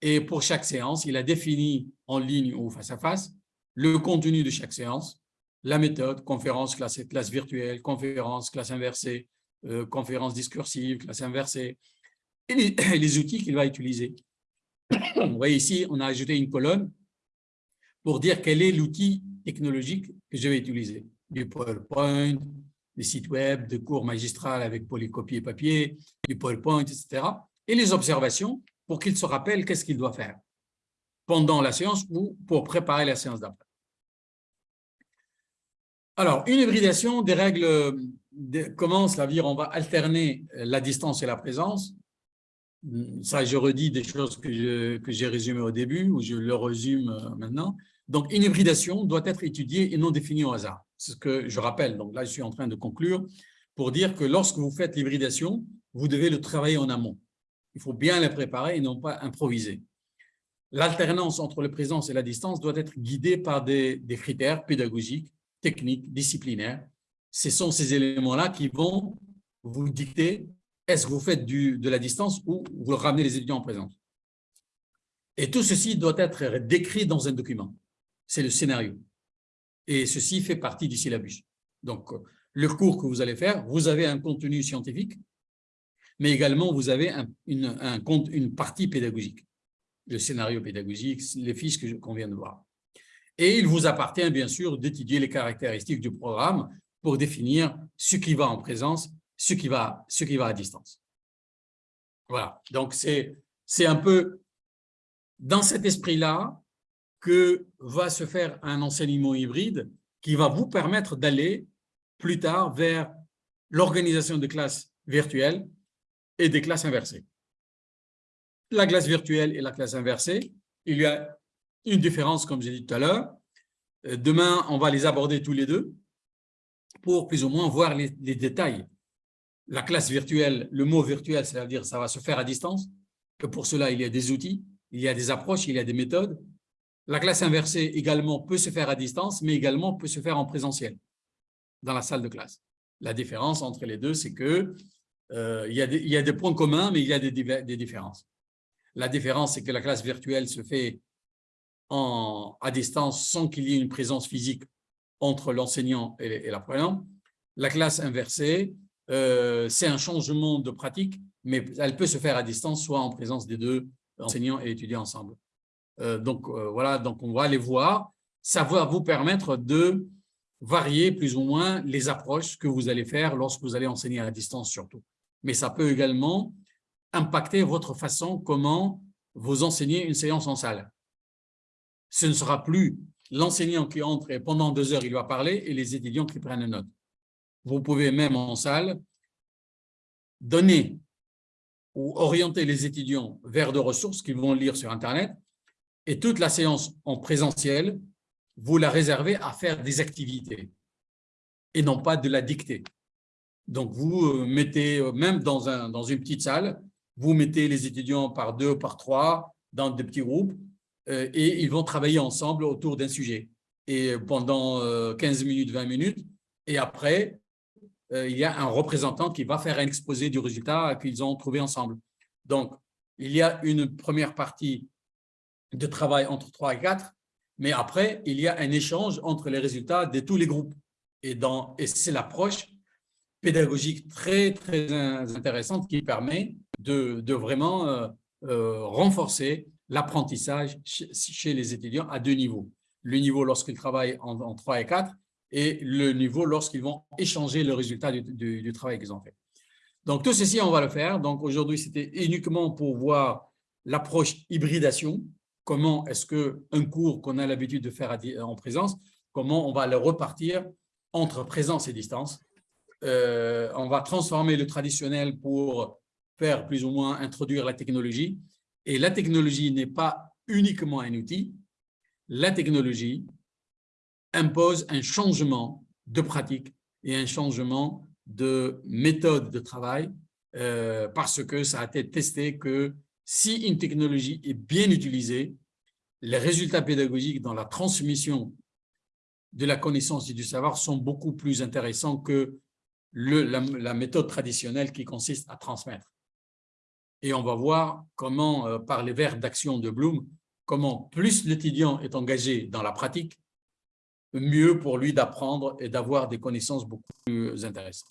Et pour chaque séance, il a défini en ligne ou face à face le contenu de chaque séance, la méthode, conférence, classe, classe virtuelle, conférence, classe inversée, euh, conférence discursive, classe inversée, et les outils qu'il va utiliser. Vous voyez ici, on a ajouté une colonne pour dire quel est l'outil technologique que je vais utiliser. Du PowerPoint, des sites web, des cours magistrales avec polycopie et papier, du PowerPoint, etc. Et les observations pour qu'il se rappelle qu'est-ce qu'il doit faire pendant la séance ou pour préparer la séance d'après. Alors, une hybridation des règles commence à dire on va alterner la distance et la présence ça, je redis des choses que j'ai résumées au début, ou je le résume euh, maintenant. Donc, une hybridation doit être étudiée et non définie au hasard. C'est ce que je rappelle. Donc là, je suis en train de conclure pour dire que lorsque vous faites l'hybridation, vous devez le travailler en amont. Il faut bien la préparer et non pas improviser. L'alternance entre la présence et la distance doit être guidée par des critères pédagogiques, techniques, disciplinaires. Ce sont ces éléments-là qui vont vous dicter est-ce que vous faites du, de la distance ou vous ramenez les étudiants en présence Et tout ceci doit être décrit dans un document. C'est le scénario. Et ceci fait partie du syllabus. Donc, le cours que vous allez faire, vous avez un contenu scientifique, mais également vous avez une, un, une partie pédagogique, le scénario pédagogique, les fiches qu'on vient de voir. Et il vous appartient bien sûr d'étudier les caractéristiques du programme pour définir ce qui va en présence ce qui va, ce qui va à distance. Voilà, donc c'est un peu dans cet esprit-là que va se faire un enseignement hybride qui va vous permettre d'aller plus tard vers l'organisation de classes virtuelles et des classes inversées. La classe virtuelle et la classe inversée, il y a une différence, comme j'ai dit tout à l'heure. Euh, demain, on va les aborder tous les deux pour plus ou moins voir les, détails la classe virtuelle, le mot virtuel, c'est-à-dire ça va se faire à distance, que pour cela, il y a des outils, il y a des approches, il y a des méthodes. La classe inversée également peut se faire à distance, mais également peut se faire en présentiel, dans la salle de classe. La différence entre les deux, c'est que euh, il, y a des, il, y a des, points communs, mais il y a des, des différences. La différence, c'est que la classe virtuelle se fait en, à distance sans qu'il y ait une présence physique entre l'enseignant et, l'apprenant. La classe inversée, euh, c'est un changement de pratique, mais elle peut se faire à distance, soit en présence des deux enseignants et étudiants ensemble. Euh, donc, euh, voilà, donc on va aller voir. Ça va vous permettre de varier plus ou moins les approches que vous allez faire lorsque vous allez enseigner à distance surtout. Mais ça peut également impacter votre façon comment vous enseignez une séance en salle. Ce ne sera plus l'enseignant qui entre et pendant deux heures, il va parler et les étudiants qui prennent note vous pouvez même en salle donner ou orienter les étudiants vers de ressources qu'ils vont lire sur Internet et toute la séance en présentiel, vous la réservez à faire des activités et non pas de la dicter. Donc, vous euh, mettez, euh, même dans, un, dans une petite salle, vous mettez les étudiants par deux, par trois, dans des petits groupes, et ils vont travailler ensemble autour d'un sujet. Et pendant 15 minutes, 20 minutes, et après, euh, il y a un représentant qui va faire un exposé du résultat qu'ils ont trouvé ensemble. Donc, il y a une première partie de travail entre 3 et 4, mais après, il y a un échange entre les résultats de tous les groupes. Et, c'est l'approche pédagogique très, très intéressante qui permet de, vraiment euh, euh, renforcer l'apprentissage chez les étudiants à deux niveaux. le niveau lorsqu'ils travaillent en, en 3 et 4 et le niveau lorsqu'ils vont échanger le résultat du, travail qu'ils ont fait. Donc, tout ceci, on va le faire. Donc, aujourd'hui, c'était uniquement pour voir l'approche hybridation. Comment est-ce qu'un cours qu'on a l'habitude de faire en présence, comment on va le repartir entre présence et distance. Euh, on va transformer le traditionnel pour faire plus ou moins introduire la technologie. Et la technologie n'est pas uniquement un outil. La technologie impose un changement de pratique et un changement de méthode de travail euh, parce que ça a été testé que si une technologie est bien utilisée, les résultats pédagogiques dans la transmission de la connaissance et du savoir sont beaucoup plus intéressants que la méthode traditionnelle qui consiste à transmettre. Et on va voir comment, euh, par les verbes d'action de Bloom, comment plus l'étudiant est engagé dans la pratique, mieux pour lui d'apprendre et d'avoir des connaissances beaucoup plus intéressantes.